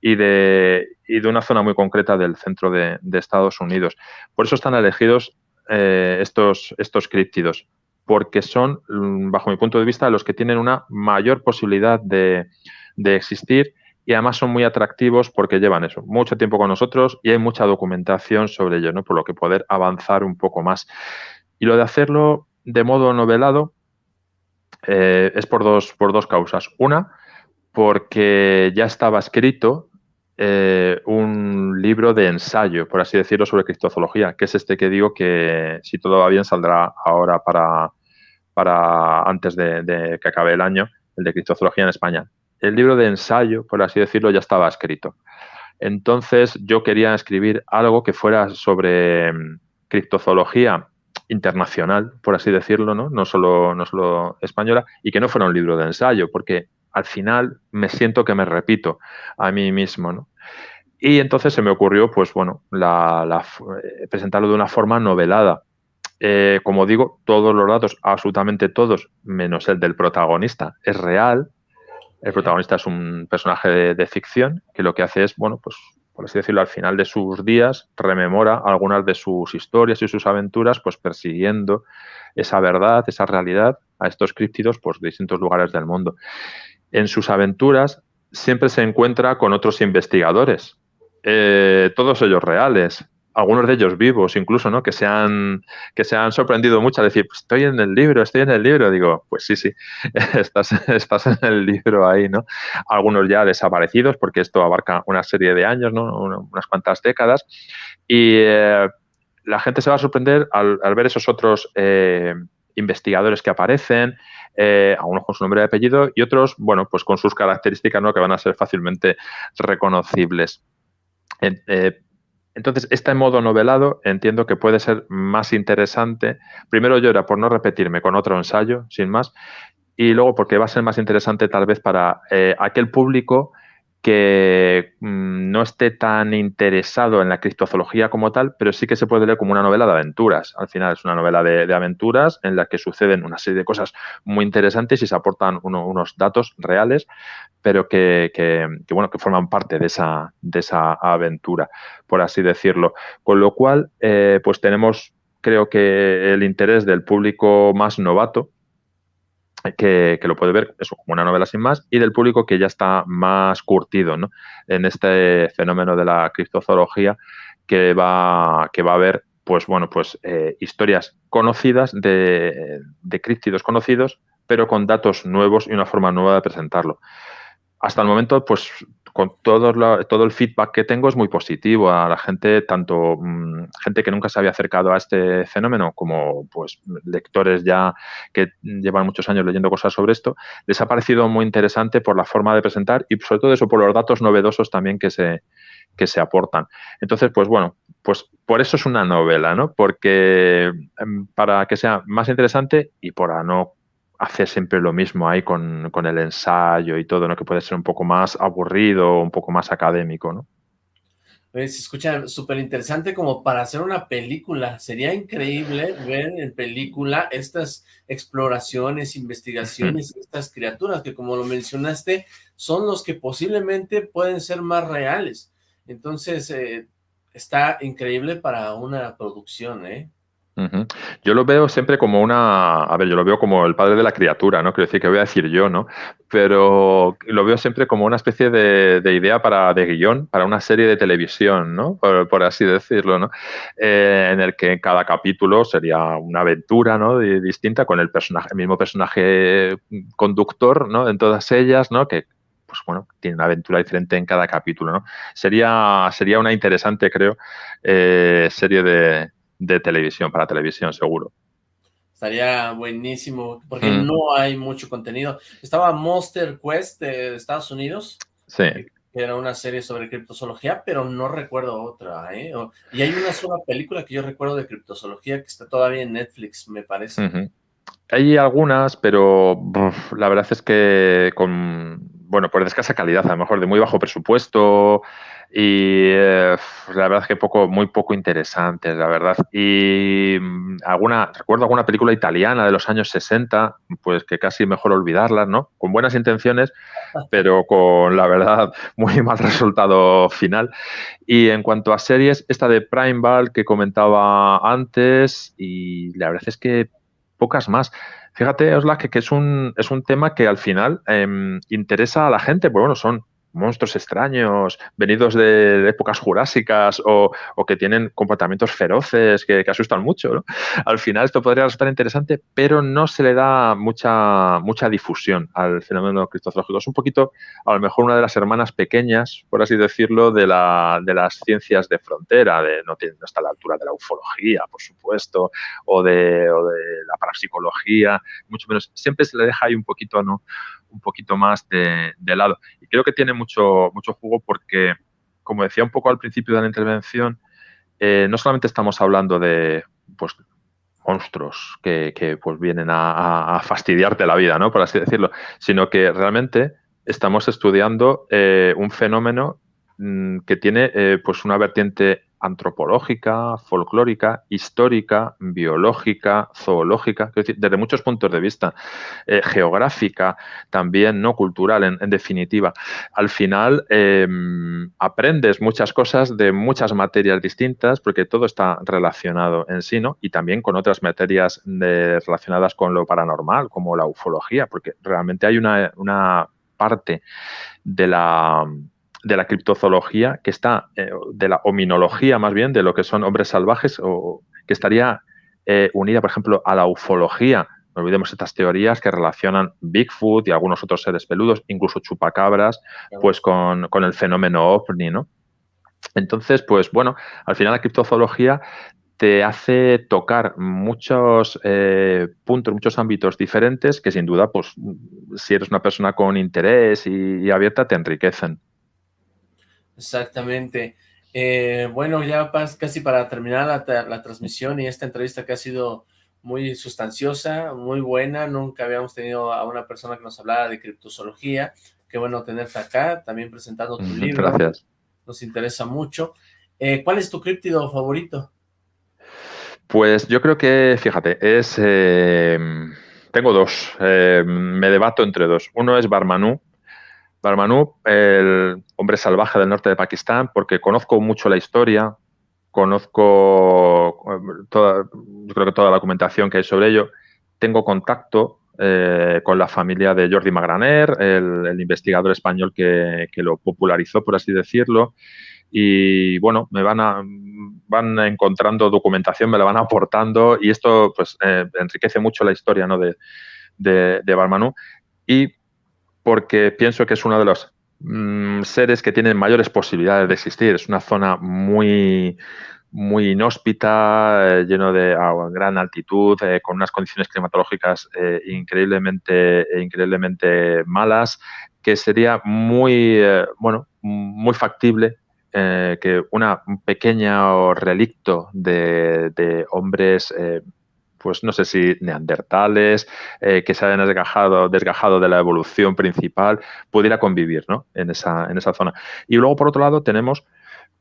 y de, y de una zona muy concreta del centro de, Estados Unidos. Por eso están elegidos eh, estos, estos críptidos, porque son, mm, bajo mi punto de vista, los que tienen una mayor posibilidad de, existir y además son muy atractivos porque llevan eso, mucho tiempo con nosotros y hay mucha documentación sobre ello, ¿no? por lo que poder avanzar un poco más. Y lo de hacerlo de modo novelado eh, es por dos, por dos causas. Una, porque ya estaba escrito eh, un libro de ensayo, por así decirlo, sobre criptozoología, que es este que digo que, si todo va bien, saldrá ahora para, para antes de, que acabe el año, el de criptozoología en España. El libro de ensayo, por así decirlo, ya estaba escrito. Entonces, yo quería escribir algo que fuera sobre mm, criptozoología internacional, por así decirlo, ¿no? No solo, no solo española, y que no fuera un libro de ensayo, porque al final me siento que me repito a mí mismo, ¿no? Y entonces se me ocurrió, pues bueno, la, eh, presentarlo de una forma novelada. Eh, como digo, todos los datos, absolutamente todos, menos el del protagonista, es real. El protagonista es un personaje de, ficción que lo que hace es, bueno, pues por así decirlo, al final de sus días, rememora algunas de sus historias y sus aventuras, pues persiguiendo esa verdad, esa realidad a estos críptidos, pues de distintos lugares del mundo en sus aventuras siempre se encuentra con otros investigadores, eh, todos ellos reales, algunos de ellos vivos incluso, ¿no? Que se han, que se han sorprendido mucho al decir, pues estoy en el libro, estoy en el libro. Digo, pues sí, sí, estás, estás en el libro ahí, ¿no? Algunos ya desaparecidos, porque esto abarca una serie de años, ¿no? Unas cuantas décadas. Y eh, la gente se va a sorprender al, ver esos otros eh, investigadores que aparecen, eh, algunos con su nombre y apellido y otros, bueno, pues con sus características ¿no? que van a ser fácilmente reconocibles. Eh, entonces, este modo novelado entiendo que puede ser más interesante. Primero yo era por no repetirme con otro ensayo, sin más, y luego porque va a ser más interesante tal vez para eh, aquel público que mm, no esté tan interesado en la criptozoología como tal, pero sí que se puede leer como una novela de aventuras. Al final es una novela de, aventuras en la que suceden una serie de cosas muy interesantes y se aportan unos datos reales, pero que, bueno, que forman parte de esa, de esa aventura, por así decirlo. Con lo cual, eh, pues tenemos, creo que el interés del público más novato, que, lo puede ver eso, como una novela sin más, y del público que ya está más curtido ¿no? en este fenómeno de la criptozoología, que va, que va a ver pues bueno, pues eh, historias conocidas de, de críptidos conocidos, pero con datos nuevos y una forma nueva de presentarlo. Hasta el momento, pues con todo, todo el feedback que tengo es muy positivo a la gente, tanto mm, gente que nunca se había acercado a este fenómeno como pues lectores ya que llevan muchos años leyendo cosas sobre esto, les ha parecido muy interesante por la forma de presentar y sobre todo eso por los datos novedosos también que se, que se aportan. Entonces, pues bueno, pues por eso es una novela, ¿no? Porque em, para que sea más interesante y para no hacer siempre lo mismo ahí con, el ensayo y todo, ¿no? Que puede ser un poco más aburrido, un poco más académico, ¿no? se escucha súper interesante como para hacer una película. Sería increíble ver en película estas exploraciones, investigaciones, estas criaturas que como lo mencionaste, son los que posiblemente pueden ser más reales. Entonces, eh, está increíble para una producción, ¿eh? Yo lo veo siempre como una, a ver, yo lo veo como el padre de la criatura, ¿no? Quiero decir, que voy a decir yo, ¿no? Pero lo veo siempre como una especie de, idea para, de guion para una serie de televisión, ¿no? Por, así decirlo, ¿no? Eh, en el que cada capítulo sería una aventura, ¿no? distinta con el mismo personaje conductor, ¿no? En todas ellas, ¿no? Que pues bueno, tiene una aventura diferente en cada capítulo, ¿no? Sería, sería una interesante, creo, eh, serie de, de televisión, para televisión seguro. Estaría buenísimo, porque mm. no hay mucho contenido. Estaba Monster Quest de Estados Unidos. Sí. Que era una serie sobre criptozoología, pero no recuerdo otra, ¿eh? Y hay una sola película que yo recuerdo de criptozoología que está todavía en Netflix, me parece. Hay algunas, pero la verdad es que con, bueno, por escasa calidad, a lo mejor de muy bajo presupuesto, y eh, la verdad es que poco, muy poco interesantes, la verdad. Y mm, alguna, recuerdo alguna película italiana de los años 60, pues que casi mejor olvidarlas, ¿no? Con buenas intenciones, pero con la verdad muy mal resultado final. Y en cuanto a series, esta de Prime Ball que comentaba antes, y la verdad es que pocas más. Fíjate, Osla, que, que es, un, es un tema que al final em, interesa a la gente, pues bueno, son monstruos extraños, venidos de, épocas jurásicas o, que tienen comportamientos feroces que, asustan mucho. Al final esto podría resultar interesante, pero no se le da mucha, mucha difusión al fenómeno criptozoológico. Es un poquito, a lo mejor, una de las hermanas pequeñas, por así decirlo, de, la, de las ciencias de frontera, de, no, tiene, no está a la altura de la ufología, por supuesto, o de, o de la parapsicología, mucho menos. Siempre se le deja ahí un poquito, ¿no? Un poquito más de, lado. Y creo que tiene mucho, mucho jugo porque, como decía un poco al principio de la intervención, eh, no solamente estamos hablando de pues, monstruos que, pues, vienen a, fastidiarte la vida, ¿no? por así decirlo, sino que realmente estamos estudiando eh, un fenómeno mm, que tiene eh, pues una vertiente antropológica, folclórica, histórica, biológica, zoológica, desde muchos puntos de vista, eh, geográfica, también no cultural, en, definitiva. Al final em, aprendes muchas cosas de muchas materias distintas, porque todo está relacionado en sí, ¿no? Y también con otras materias relacionadas con lo paranormal, como la ufología, porque realmente hay una parte de la de la criptozoología, que está, eh, de la hominología más bien, de lo que son hombres salvajes, o que estaría eh, unida, por ejemplo, a la ufología. No olvidemos estas teorías que relacionan Bigfoot y algunos otros seres peludos, incluso chupacabras, pues con, el fenómeno ovni, ¿no? Entonces, pues bueno, al final la criptozoología te hace tocar muchos eh, puntos, muchos ámbitos diferentes que sin duda, pues si eres una persona con interés y abierta, te enriquecen. Exactamente. Eh, bueno, ya casi para terminar la, transmisión y esta entrevista que ha sido muy sustanciosa, muy buena. Nunca habíamos tenido a una persona que nos hablara de criptozoología, qué bueno tenerte acá, también presentando tu libro. Gracias. Nos interesa mucho. Eh, ¿Cuál es tu críptido favorito? Pues yo creo que, fíjate, es... Eh, tengo dos. Eh, me debato entre dos. Uno es Barmanú. Barmanú, el hombre salvaje del norte de Pakistán, porque conozco mucho la historia, conozco toda, yo creo que toda la documentación que hay sobre ello. Tengo contacto con la familia de Jordi Magraner, el, investigador español que, que, lo popularizó, por así decirlo y bueno, me van, a, van encontrando documentación, me la van aportando y esto pues eh, enriquece mucho la historia ¿no? de, de, de y porque pienso que es uno de los mm, seres que tienen mayores posibilidades de existir. Es una zona muy, muy inhóspita, eh, lleno de gran altitud, eh, con unas condiciones climatológicas increíblemente, increíblemente malas, que sería muy, bueno, muy factible eh, que una, un pequeño relicto de, hombres, eh, pues no sé si neandertales, eh, que se hayan desgajado, desgajado de la evolución principal, pudiera convivir ¿no? en, esa, en esa zona. Y luego, por otro lado, tenemos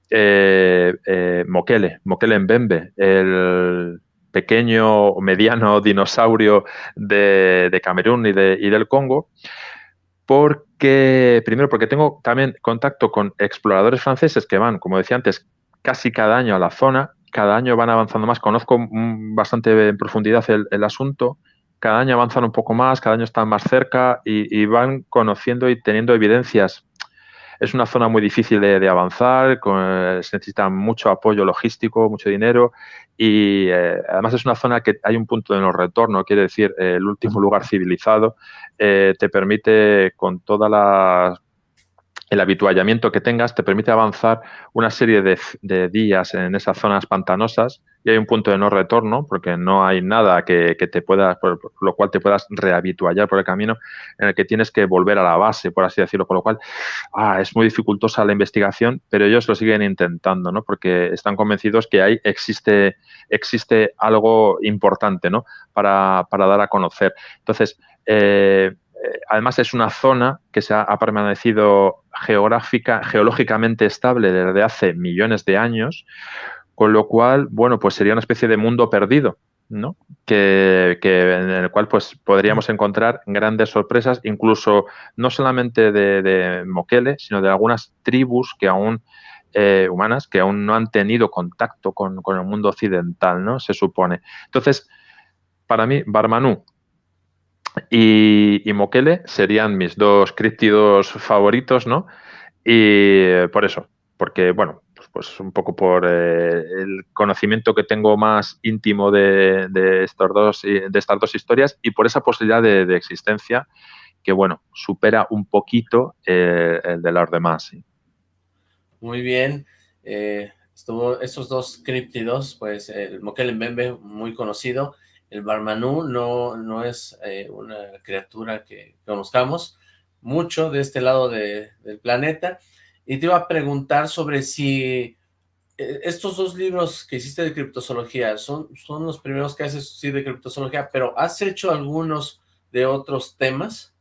Mokele, Mokele Mbembe, el pequeño o mediano dinosaurio de, Camerún y, y del Congo, porque, primero, porque tengo también contacto con exploradores franceses que van, como decía antes, casi cada año a la zona, cada año van avanzando más, conozco bastante en profundidad el, asunto, cada año avanzan un poco más, cada año están más cerca y, van conociendo y teniendo evidencias. Es una zona muy difícil de, avanzar, se necesita mucho apoyo logístico, mucho dinero y eh, además es una zona que hay un punto de no retorno, quiere decir, el último lugar civilizado eh, te permite con toda la el habituallamiento que tengas te permite avanzar una serie de, días en esas zonas pantanosas y hay un punto de no retorno porque no hay nada que, te pueda, por, lo cual te puedas rehabituallar por el camino en el que tienes que volver a la base, por así decirlo, con lo cual ah, es muy dificultosa la investigación, pero ellos lo siguen intentando, ¿no? Porque están convencidos que ahí existe, existe algo importante, ¿no? Para, para dar a conocer. Entonces, eh, además es una zona que se ha, permanecido geográfica, geológicamente estable desde hace millones de años, con lo cual, bueno, pues sería una especie de mundo perdido, ¿no? Que, en el cual pues podríamos encontrar grandes sorpresas, incluso no solamente de, Mokele, sino de algunas tribus que aún eh, humanas que aún no han tenido contacto con, con, el mundo occidental, ¿no? Se supone. Entonces, para mí, Barmanú y, Mokele serían mis dos críptidos favoritos, ¿no? Y por eso, porque, bueno, pues, pues un poco por eh, el conocimiento que tengo más íntimo de, estos dos, de estas dos historias y por esa posibilidad de, existencia que, bueno, supera un poquito eh, el de los demás. Muy bien. Eh, estuvo estos dos críptidos, pues el Mokele Mbembe, muy conocido, el Barmanú no, no es eh, una criatura que conozcamos mucho de este lado del planeta. Y te iba a preguntar sobre si eh, estos dos libros que hiciste de criptozoología son, son los primeros que haces sí, de criptozoología, pero ¿has hecho algunos de otros temas?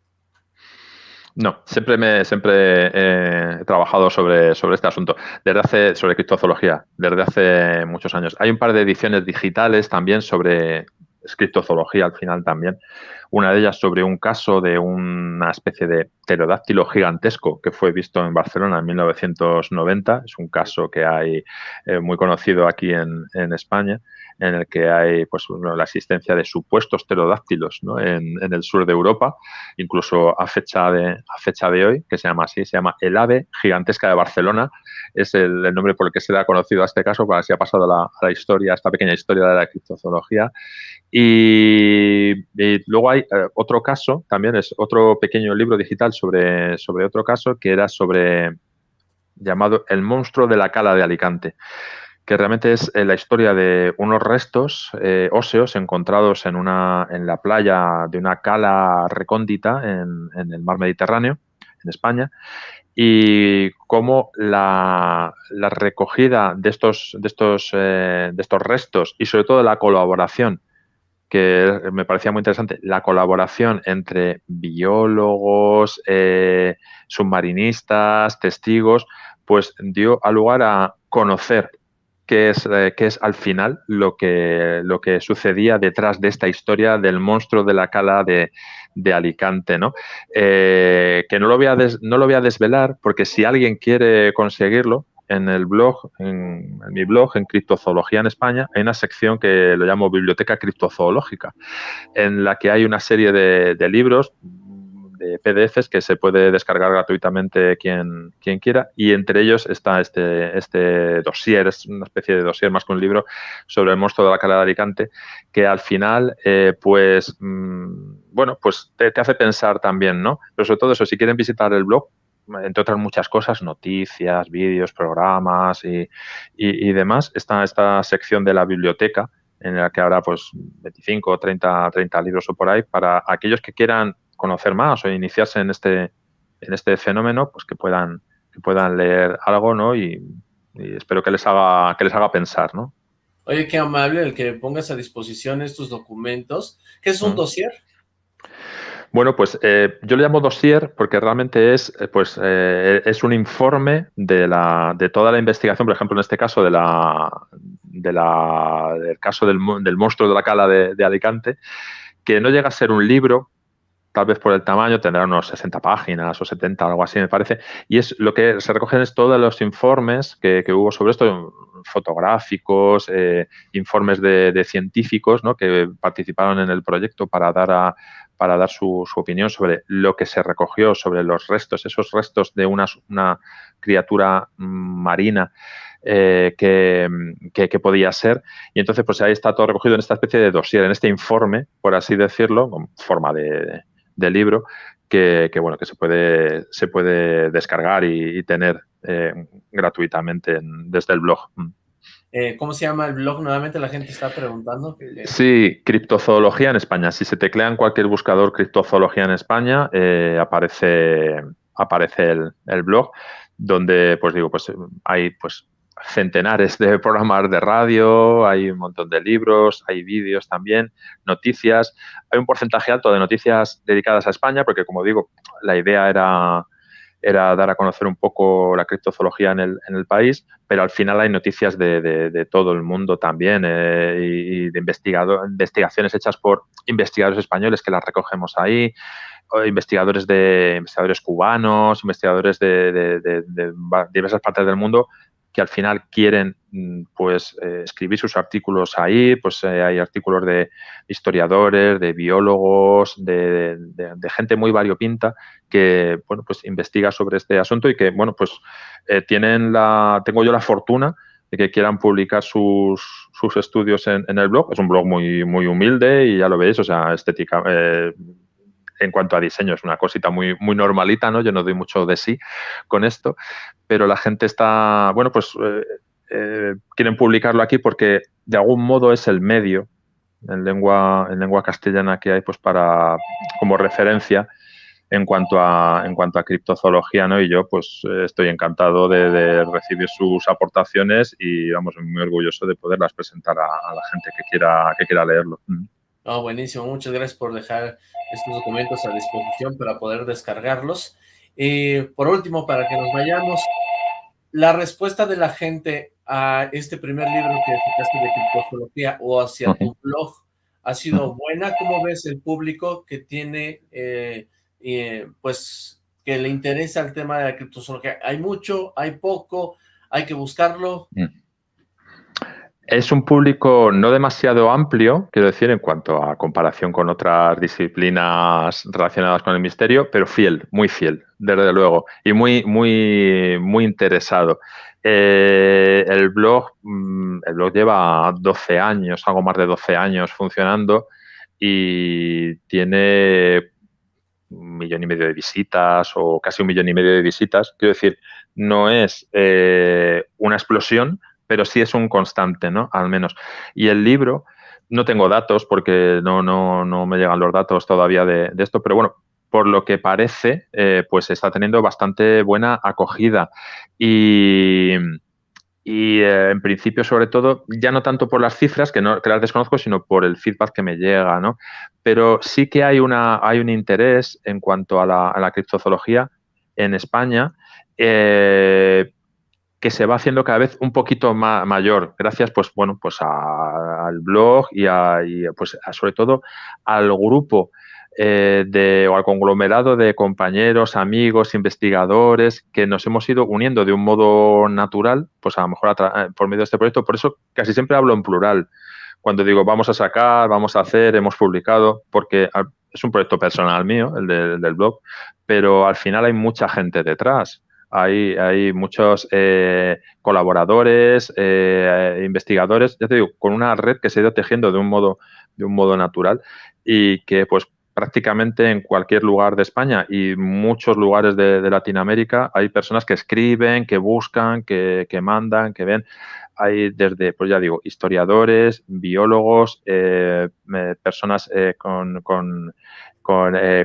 No, siempre me siempre he trabajado sobre, sobre este asunto, desde hace, sobre criptozoología, desde hace muchos años. Hay un par de ediciones digitales también sobre escritozoología al final también. Una de ellas sobre un caso de una especie de pterodáctilo gigantesco que fue visto en Barcelona en 1990. Es un caso que hay eh, muy conocido aquí en, en España en el que hay pues, la existencia de supuestos pterodáctilos ¿no? en, el sur de Europa, incluso a fecha, de, a fecha de hoy, que se llama así, se llama el ave gigantesca de Barcelona, es el, nombre por el que se le ha conocido a este caso, para si ha pasado la, a la historia, esta pequeña historia de la criptozoología. Y, luego hay eh, otro caso, también es otro pequeño libro digital sobre, sobre otro caso, que era sobre llamado El monstruo de la cala de Alicante que realmente es eh, la historia de unos restos eh, óseos encontrados en, una, en la playa de una cala recóndita en, el mar Mediterráneo, en España, y cómo la, recogida de estos, de, estos, de estos restos y sobre todo la colaboración que me parecía muy interesante, la colaboración entre biólogos, submarinistas, testigos, pues dio a lugar a conocer qué es, eh, es al final lo que, lo que sucedía detrás de esta historia del monstruo de la cala de, Alicante, ¿no? Eh, que no lo, voy a no lo voy a desvelar porque si alguien quiere conseguirlo, en el blog, en, mi blog, en Criptozoología en España, hay una sección que lo llamo Biblioteca Criptozoológica, en la que hay una serie de, libros, de PDFs que se puede descargar gratuitamente quien, quien quiera y entre ellos está este, este dossier, es una especie de dossier más que un libro sobre el monstruo de la cara de Alicante que al final eh, pues mm, bueno pues te, te, hace pensar también, ¿no? Pero sobre todo eso, si quieren visitar el blog entre otras muchas cosas, noticias, vídeos, programas y, y, demás, está esta sección de la biblioteca en la que habrá pues 25 o 30, 30 libros o por ahí para aquellos que quieran conocer más o iniciarse en este, en este fenómeno, pues que puedan, que puedan leer algo, ¿no? Y, espero que les haga, que les haga pensar, ¿no? Oye, qué amable el que pongas a disposición estos documentos. ¿Qué es un dossier? Bueno, pues eh, yo le llamo dossier porque realmente es, eh, pues, eh, es un informe de, la, de toda la investigación, por ejemplo, en este caso de la, de la, del caso del, del monstruo de la cala de, Alicante, que no llega a ser un libro, tal vez por el tamaño, tendrá unos 60 páginas o 70, algo así me parece, y es lo que se recogen es todos los informes que, hubo sobre esto, fotográficos, informes de, de científicos ¿no? que participaron en el proyecto para dar a, para dar su, opinión sobre lo que se recogió, sobre los restos, esos restos de una, criatura marina eh, que, podía ser. Y entonces, pues ahí está todo recogido en esta especie de dossier, en este informe, por así decirlo, con forma de, libro, que, bueno, que se puede, se puede descargar y, tener eh, gratuitamente desde el blog. Eh, ¿Cómo se llama el blog? Nuevamente la gente está preguntando. Sí, Criptozoología en España. Si se teclea en cualquier buscador Criptozoología en España, eh, aparece, aparece el, blog, donde, pues digo, pues hay pues centenares de programas de radio, hay un montón de libros, hay vídeos también, noticias. Hay un porcentaje alto de noticias dedicadas a España, porque como digo, la idea era era dar a conocer un poco la criptozoología en el, en el país, pero al final hay noticias de, de, todo el mundo también eh, y, de investigado, investigaciones hechas por investigadores españoles que las recogemos ahí, investigadores de investigadores cubanos, investigadores de, de diversas partes del mundo que al final quieren mm, pues eh, escribir sus artículos ahí, pues eh, hay artículos de historiadores, de biólogos, de, gente muy variopinta que bueno pues investiga sobre este asunto y que bueno pues eh, tienen la tengo yo la fortuna de que quieran publicar sus, sus estudios en, en, el blog. Es un blog muy, muy humilde y ya lo veis, o sea, estética, en cuanto a diseño es una cosita muy, muy normalita, ¿no? Yo no doy mucho de sí con esto, pero la gente está, bueno, pues eh, eh, quieren publicarlo aquí porque de algún modo es el medio en lengua, en lengua castellana que hay pues para, como referencia en cuanto a en cuanto a criptozoología, ¿no? Y yo pues eh, estoy encantado de, recibir sus aportaciones y vamos muy orgulloso de poderlas presentar a, la gente que quiera que quiera leerlo. Oh, buenísimo, muchas gracias por dejar estos documentos a disposición para poder descargarlos. Y por último, para que nos vayamos, la respuesta de la gente a este primer libro que sacaste de criptozoología o hacia tu blog ha sido buena. ¿Cómo ves el público que tiene, eh, eh, pues, que le interesa el tema de la criptozoología? ¿Hay mucho? ¿Hay poco? ¿Hay que buscarlo? Mm es un público no demasiado amplio, quiero decir, en cuanto a comparación con otras disciplinas relacionadas con el misterio, pero fiel, muy fiel, desde luego, y muy, muy, muy interesado. Eh, el blog, mm, el blog lleva 12 años, algo más de 12 años funcionando y tiene un millón y medio de visitas o casi un millón y medio de visitas. Quiero decir, no es eh, una explosión, pero sí es un constante, ¿no? Al menos. Y el libro, no tengo datos porque no, no, no me llegan los datos todavía de, esto, pero bueno, por lo que parece, eh, pues está teniendo bastante buena acogida. Y, eh, en principio, sobre todo, ya no tanto por las cifras, que, no, que las desconozco, sino por el feedback que me llega, ¿no? Pero sí que hay, una, hay un interés en cuanto a la, a la criptozoología en España, eh, que se va haciendo cada vez un poquito mayor, gracias pues bueno pues al blog y, a, pues sobre todo al grupo eh, de, o al conglomerado de compañeros, amigos, investigadores que nos hemos ido uniendo de un modo natural, pues a lo mejor eh, por medio de este proyecto. Por eso casi siempre hablo en plural. Cuando digo vamos a sacar, vamos a hacer, hemos publicado, porque es un proyecto personal mío, el del blog, pero al final hay mucha gente detrás. Hay, hay muchos eh, colaboradores, eh, investigadores, ya te digo, con una red que se ha ido tejiendo de un modo, de un modo natural y que pues prácticamente en cualquier lugar de España y muchos lugares de, Latinoamérica hay personas que escriben, que buscan, que, mandan, que ven. Hay desde, pues ya digo, historiadores, biólogos, eh, personas con, con,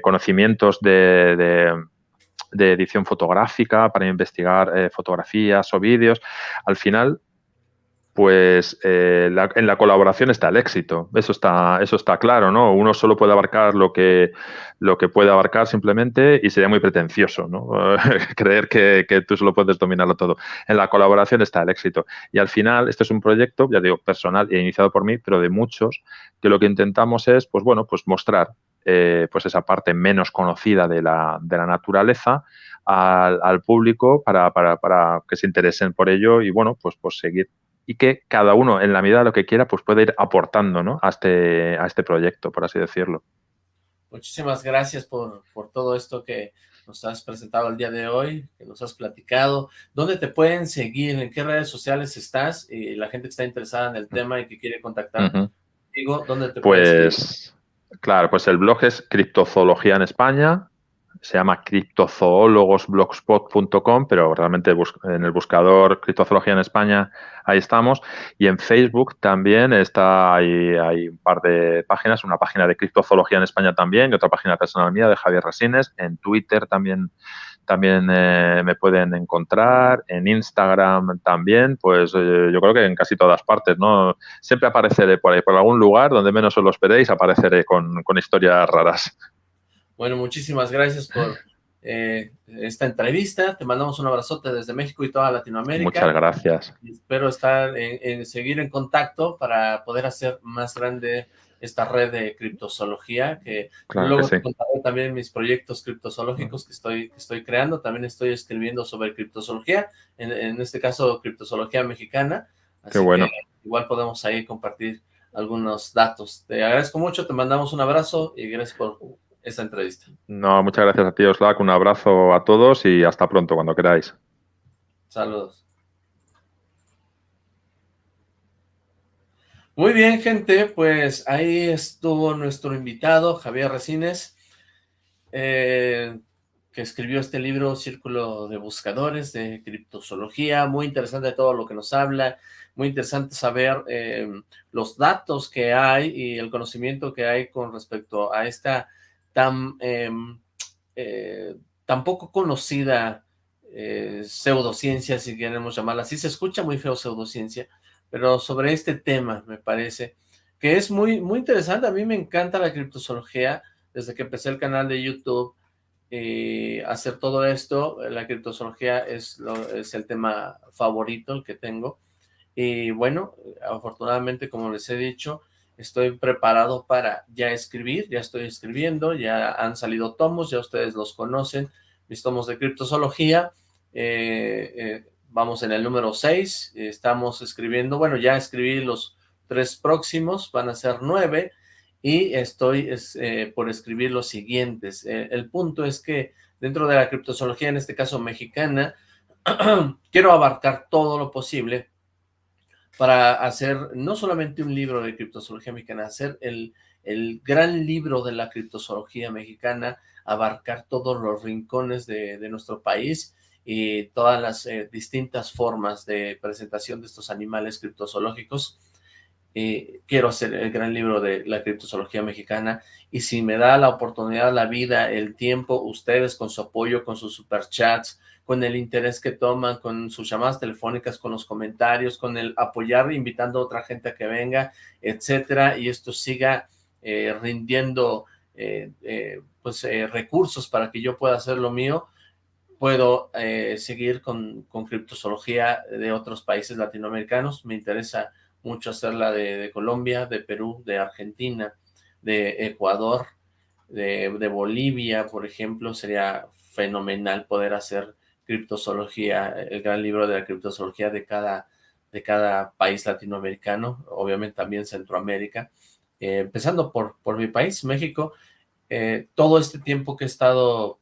conocimientos de de edición fotográfica para investigar eh, fotografías o vídeos. Al final, pues eh, en la colaboración está el éxito. Eso está, eso está claro, ¿no? Uno solo puede abarcar lo que, lo que puede abarcar simplemente y sería muy pretencioso, ¿no? Creer que, que, tú solo puedes dominarlo todo. En la colaboración está el éxito. Y al final, este es un proyecto, ya digo, personal e iniciado por mí, pero de muchos, que lo que intentamos es, pues bueno, pues mostrar eh, pues esa parte menos conocida de la, de la naturaleza al, público para, para, para, que se interesen por ello y bueno, pues, pues seguir y que cada uno en la medida de lo que quiera pues puede ir aportando ¿no? a, este, a este proyecto, por así decirlo. Muchísimas gracias por, por todo esto que nos has presentado el día de hoy, que nos has platicado. ¿Dónde te pueden seguir? ¿En qué redes sociales estás? Y la gente que está interesada en el tema y que quiere contactar contigo, ¿dónde te pues, Claro, pues el blog es Criptozoología en España, se llama criptozoólogosblogspot.com, pero realmente en el buscador Criptozoología en España, ahí estamos. Y en Facebook también está, hay, hay un par de páginas, una página de Criptozoología en España también y otra página personal mía de Javier Resines. En Twitter también también eh, me pueden encontrar, en Instagram también, pues eh, yo creo que en casi todas partes, ¿no? Siempre apareceré por ahí, por algún lugar donde menos os lo esperéis, apareceré con, historias raras. Bueno, muchísimas gracias por eh, esta entrevista. Te mandamos un abrazote desde México y toda Latinoamérica. Muchas gracias. espero estar en, seguir en contacto para poder hacer más grande esta red de criptozoología, que luego te contaré también mis proyectos criptozoológicos que estoy, que estoy creando, también estoy escribiendo sobre criptozoología, en, este caso criptozoología mexicana, así bueno. que igual podemos ahí compartir algunos datos. Te agradezco mucho, te mandamos un abrazo y gracias por esta entrevista. No, muchas gracias a ti, Oslak, un abrazo a todos y hasta pronto, cuando queráis. Saludos. Muy bien, gente, pues ahí estuvo nuestro invitado, Javier Resines, eh, que escribió este libro, Círculo de Buscadores, de criptozoología, muy interesante todo lo que nos habla, muy interesante saber eh, los datos que hay y el conocimiento que hay con respecto a esta tan, em, eh, tan poco conocida pseudociencia, si queremos llamarla así, se escucha muy feo pseudociencia, pero sobre este tema, me parece, que es muy, muy interesante. A mí me encanta la criptozoología, desde que empecé el canal de YouTube, eh, hacer todo esto, la criptozoología es, es el tema favorito, el que tengo, y bueno, afortunadamente, como les he dicho, estoy preparado para ya escribir, ya estoy escribiendo, ya han salido tomos, ya ustedes los conocen, mis tomos de criptozoología, eh, eh, vamos en el número 6, estamos escribiendo, bueno, ya escribí los tres próximos, van a ser nueve, y estoy eh, por escribir los siguientes. Eh, el punto es que dentro de la criptozoología, en este caso mexicana, quiero abarcar todo lo posible para hacer no solamente un libro de criptozoología mexicana, hacer el, el gran libro de la criptozoología mexicana, abarcar todos los rincones de, de nuestro país y todas las eh, distintas formas de presentación de estos animales criptozoológicos. Eh, quiero hacer el gran libro de la criptozoología mexicana y si me da la oportunidad, la vida, el tiempo, ustedes con su apoyo, con sus superchats, con el interés que toman, con sus llamadas telefónicas, con los comentarios, con el apoyar, invitando a otra gente a que venga, etcétera, y esto siga eh, rindiendo pues recursos para que yo pueda hacer lo mío, puedo eh, seguir con, con criptozoología de otros países latinoamericanos. Me interesa mucho hacerla de, Colombia, de Perú, de Argentina, de Ecuador, de, de, Bolivia, por ejemplo. Sería fenomenal poder hacer criptozoología, el gran libro de la criptozoología de cada, de cada país latinoamericano, obviamente también Centroamérica. Eh, empezando por, por mi país, México, eh, todo este tiempo que he estado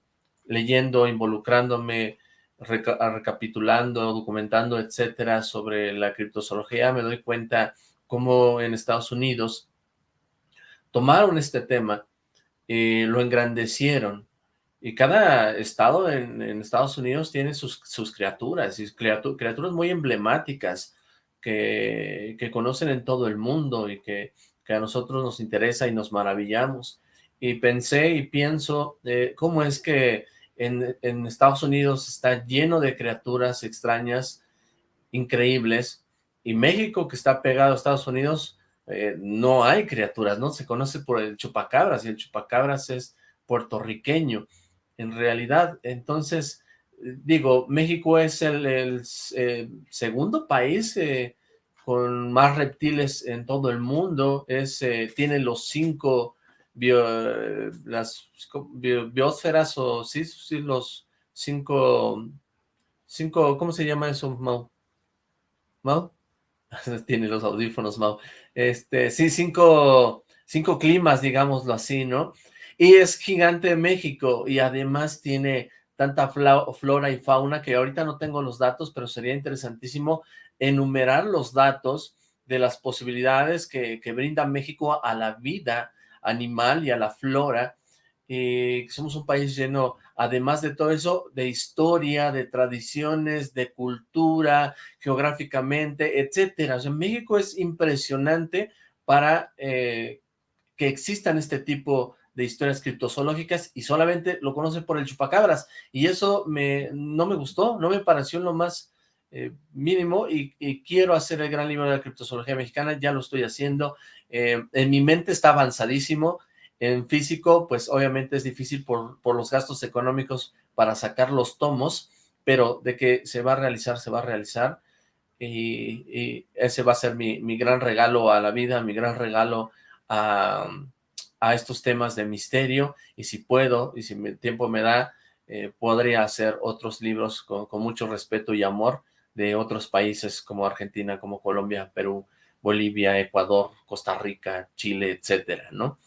leyendo, involucrándome, recapitulando, documentando, etcétera, sobre la criptozoología, me doy cuenta cómo en Estados Unidos tomaron este tema y lo engrandecieron. Y cada estado en, Estados Unidos tiene sus, criaturas, y criaturas muy emblemáticas que, que, conocen en todo el mundo y que, que, a nosotros nos interesa y nos maravillamos. Y pensé y pienso eh, cómo es que en, Estados Unidos está lleno de criaturas extrañas, increíbles, y México, que está pegado a Estados Unidos, eh, no hay criaturas, ¿no? Se conoce por el chupacabras, y el chupacabras es puertorriqueño, en realidad. Entonces, digo, México es el, eh, segundo país eh, con más reptiles en todo el mundo, es tiene los cinco las biosferas o sí, sí, los cinco, cinco, ¿cómo se llama eso, Mau? ¿Mau? Tiene los audífonos, Mau. Este, sí, cinco, cinco climas, digámoslo así, ¿no? Y es gigante México y además tiene tanta flora y fauna que ahorita no tengo los datos, pero sería interesantísimo enumerar los datos de las posibilidades que, que brinda México a la vida animal y a la flora. Eh, somos un país lleno, además de todo eso, de historia, de tradiciones, de cultura, geográficamente, etcétera. O sea, México es impresionante para eh, que existan este tipo de historias criptozoológicas y solamente lo conocen por el chupacabras. Y eso me, no me gustó, no me pareció lo más eh, mínimo y, y, quiero hacer el gran libro de la criptozoología mexicana, ya lo estoy haciendo, eh, en mi mente está avanzadísimo, en físico, pues obviamente es difícil por, los gastos económicos para sacar los tomos, pero de que se va a realizar, se va a realizar, y, ese va a ser mi, gran regalo a la vida, mi gran regalo a, estos temas de misterio, y si puedo, y si el tiempo me da, eh, podría hacer otros libros con, mucho respeto y amor de otros países como Argentina, como Colombia, Perú, Bolivia, Ecuador, Costa Rica, Chile, etcétera, ¿no?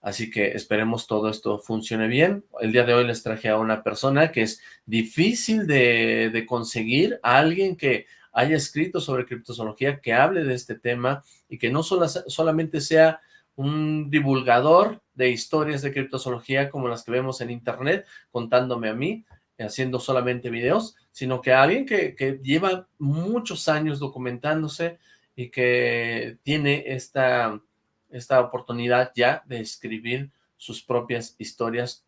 Así que esperemos todo esto funcione bien. El día de hoy les traje a una persona que es difícil de, conseguir, a alguien que haya escrito sobre criptozoología, que hable de este tema y que no solamente sea un divulgador de historias de criptozoología como las que vemos en internet, contándome a mí, haciendo solamente videos, sino que alguien que lleva muchos años documentándose, y que tiene esta, esta oportunidad ya de escribir sus propias historias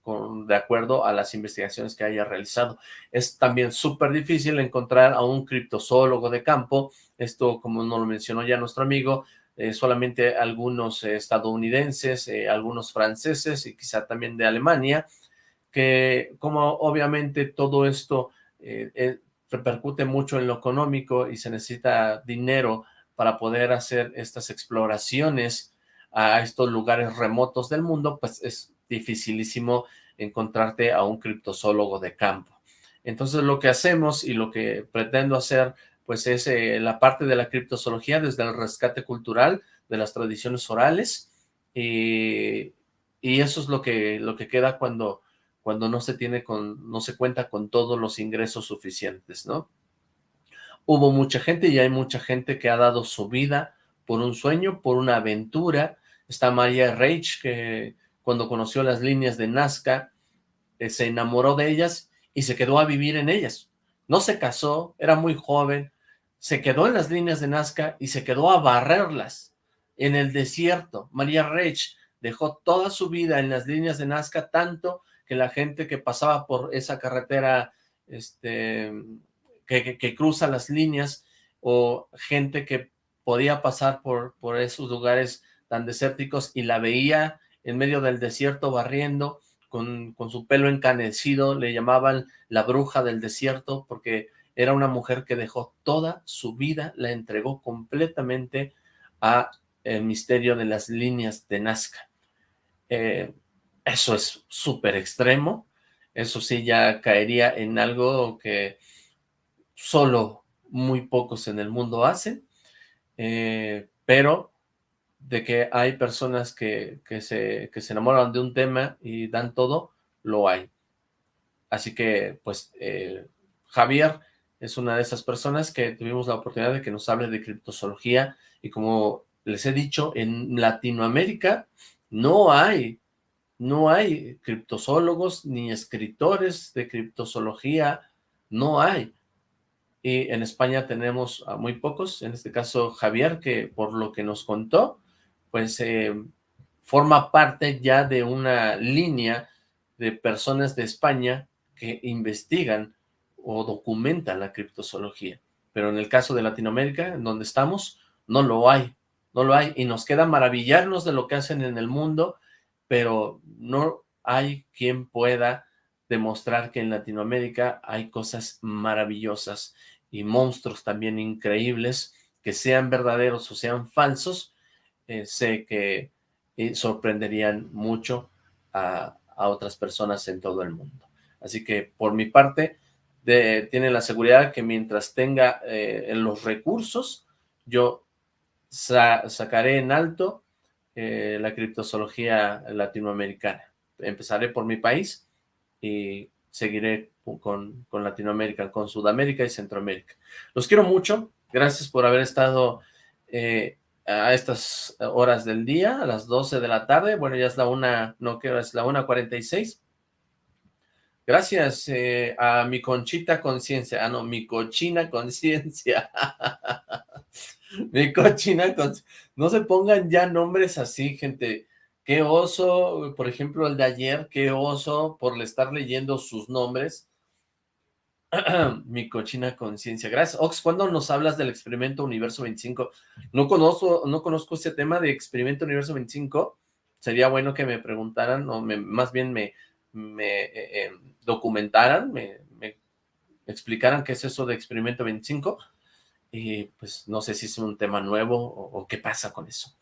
de acuerdo a las investigaciones que haya realizado. Es también súper difícil encontrar a un criptozoólogo de campo, esto como nos lo mencionó ya nuestro amigo, eh, solamente algunos eh, estadounidenses, eh, algunos franceses y quizá también de Alemania, que como obviamente todo esto repercute mucho en lo económico y se necesita dinero para poder hacer estas exploraciones a estos lugares remotos del mundo, pues es dificilísimo encontrarte a un criptozoólogo de campo. Entonces lo que hacemos y lo que pretendo hacer pues es eh, la parte de la criptozoología desde el rescate cultural de las tradiciones orales y, y eso es lo que, lo que queda cuando, cuando no se tiene con, no se cuenta con todos los ingresos suficientes, ¿no? Hubo mucha gente y hay mucha gente que ha dado su vida por un sueño, por una aventura. Está María Reich, que cuando conoció las líneas de Nazca, eh, se enamoró de ellas y se quedó a vivir en ellas. No se casó, era muy joven, se quedó en las líneas de Nazca y se quedó a barrerlas en el desierto. María Reich dejó toda su vida en las líneas de Nazca, tanto que la gente que pasaba por esa carretera este, que, cruza las líneas o gente que podía pasar por, por esos lugares tan desérticos y la veía en medio del desierto barriendo con, con su pelo encanecido, le llamaban la bruja del desierto, porque era una mujer que dejó toda su vida, la entregó completamente a el misterio de las líneas de Nazca. Eh, eso es súper extremo, eso sí ya caería en algo que solo muy pocos en el mundo hacen, eh, pero de que hay personas que, que, se, que se enamoran de un tema y dan todo, lo hay. Así que, pues, eh, Javier es una de esas personas que tuvimos la oportunidad de que nos hable de criptozoología y como les he dicho, en Latinoamérica no hay, no hay criptozoólogos ni escritores de criptozoología, no hay. Y en España tenemos a muy pocos, en este caso Javier, que por lo que nos contó, pues eh, forma parte ya de una línea de personas de España que investigan o documentan la criptozoología. Pero en el caso de Latinoamérica, en donde estamos, no lo hay no lo hay, y nos queda maravillarnos de lo que hacen en el mundo, pero no hay quien pueda demostrar que en Latinoamérica hay cosas maravillosas y monstruos también increíbles, que sean verdaderos o sean falsos, eh, sé que eh, sorprenderían mucho a, otras personas en todo el mundo. Así que por mi parte, de, tiene la seguridad que mientras tenga eh, los recursos, yo sacaré en alto la criptozoología latinoamericana. Empezaré por mi país y seguiré con, con, Latinoamérica, con Sudamérica y Centroamérica. Los quiero mucho, gracias por haber estado eh, a estas horas del día, a las 12 de la tarde, bueno, ya es la una, no quiero, es la 1.46. Gracias eh, a mi conchita conciencia, ah no, mi cochina conciencia. Mi cochina, no se pongan ya nombres así, gente. Qué oso, por ejemplo, el de ayer, qué oso por estar leyendo sus nombres. Mi cochina conciencia. Gracias. Ox, ¿cuándo nos hablas del experimento Universo 25? No conozco, no conozco ese tema de experimento Universo 25. Sería bueno que me preguntaran, o más bien me, me eh, eh, documentaran, me, me explicaran qué es eso de experimento 25 y pues no sé si es un tema nuevo o, qué pasa con eso.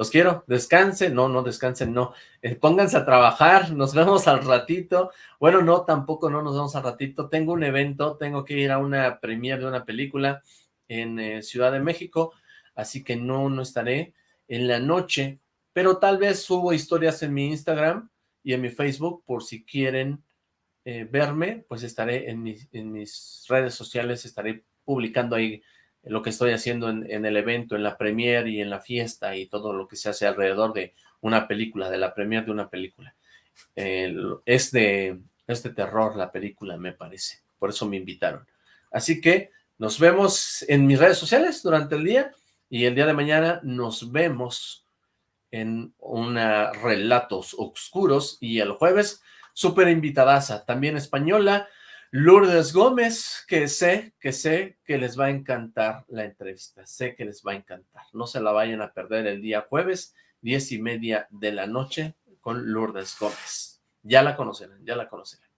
Los quiero, descansen, no, no descansen, no, eh, pónganse a trabajar, nos vemos al ratito, bueno, no, tampoco no nos vemos al ratito, tengo un evento, tengo que ir a una premiere de una película en eh, Ciudad de México, así que no, no estaré en la noche, pero tal vez subo historias en mi Instagram y en mi Facebook, por si quieren eh, verme, pues estaré en en mis redes sociales, estaré publicando ahí lo que estoy haciendo en, el evento, en la premiere y en la fiesta y todo lo que se hace alrededor de una película, de la premiere de una película. de, es de terror la película, me parece. Por eso me invitaron. Así que nos vemos en mis redes sociales durante el día y el día de mañana nos vemos en una Relatos Oscuros y el jueves, súper invitadaza, también española, Lourdes Gómez, que sé, que sé que les va a encantar la entrevista, sé que les va a encantar. No se la vayan a perder el día jueves, diez y media de la noche, con Lourdes Gómez. Ya la conocerán, ya la conocerán.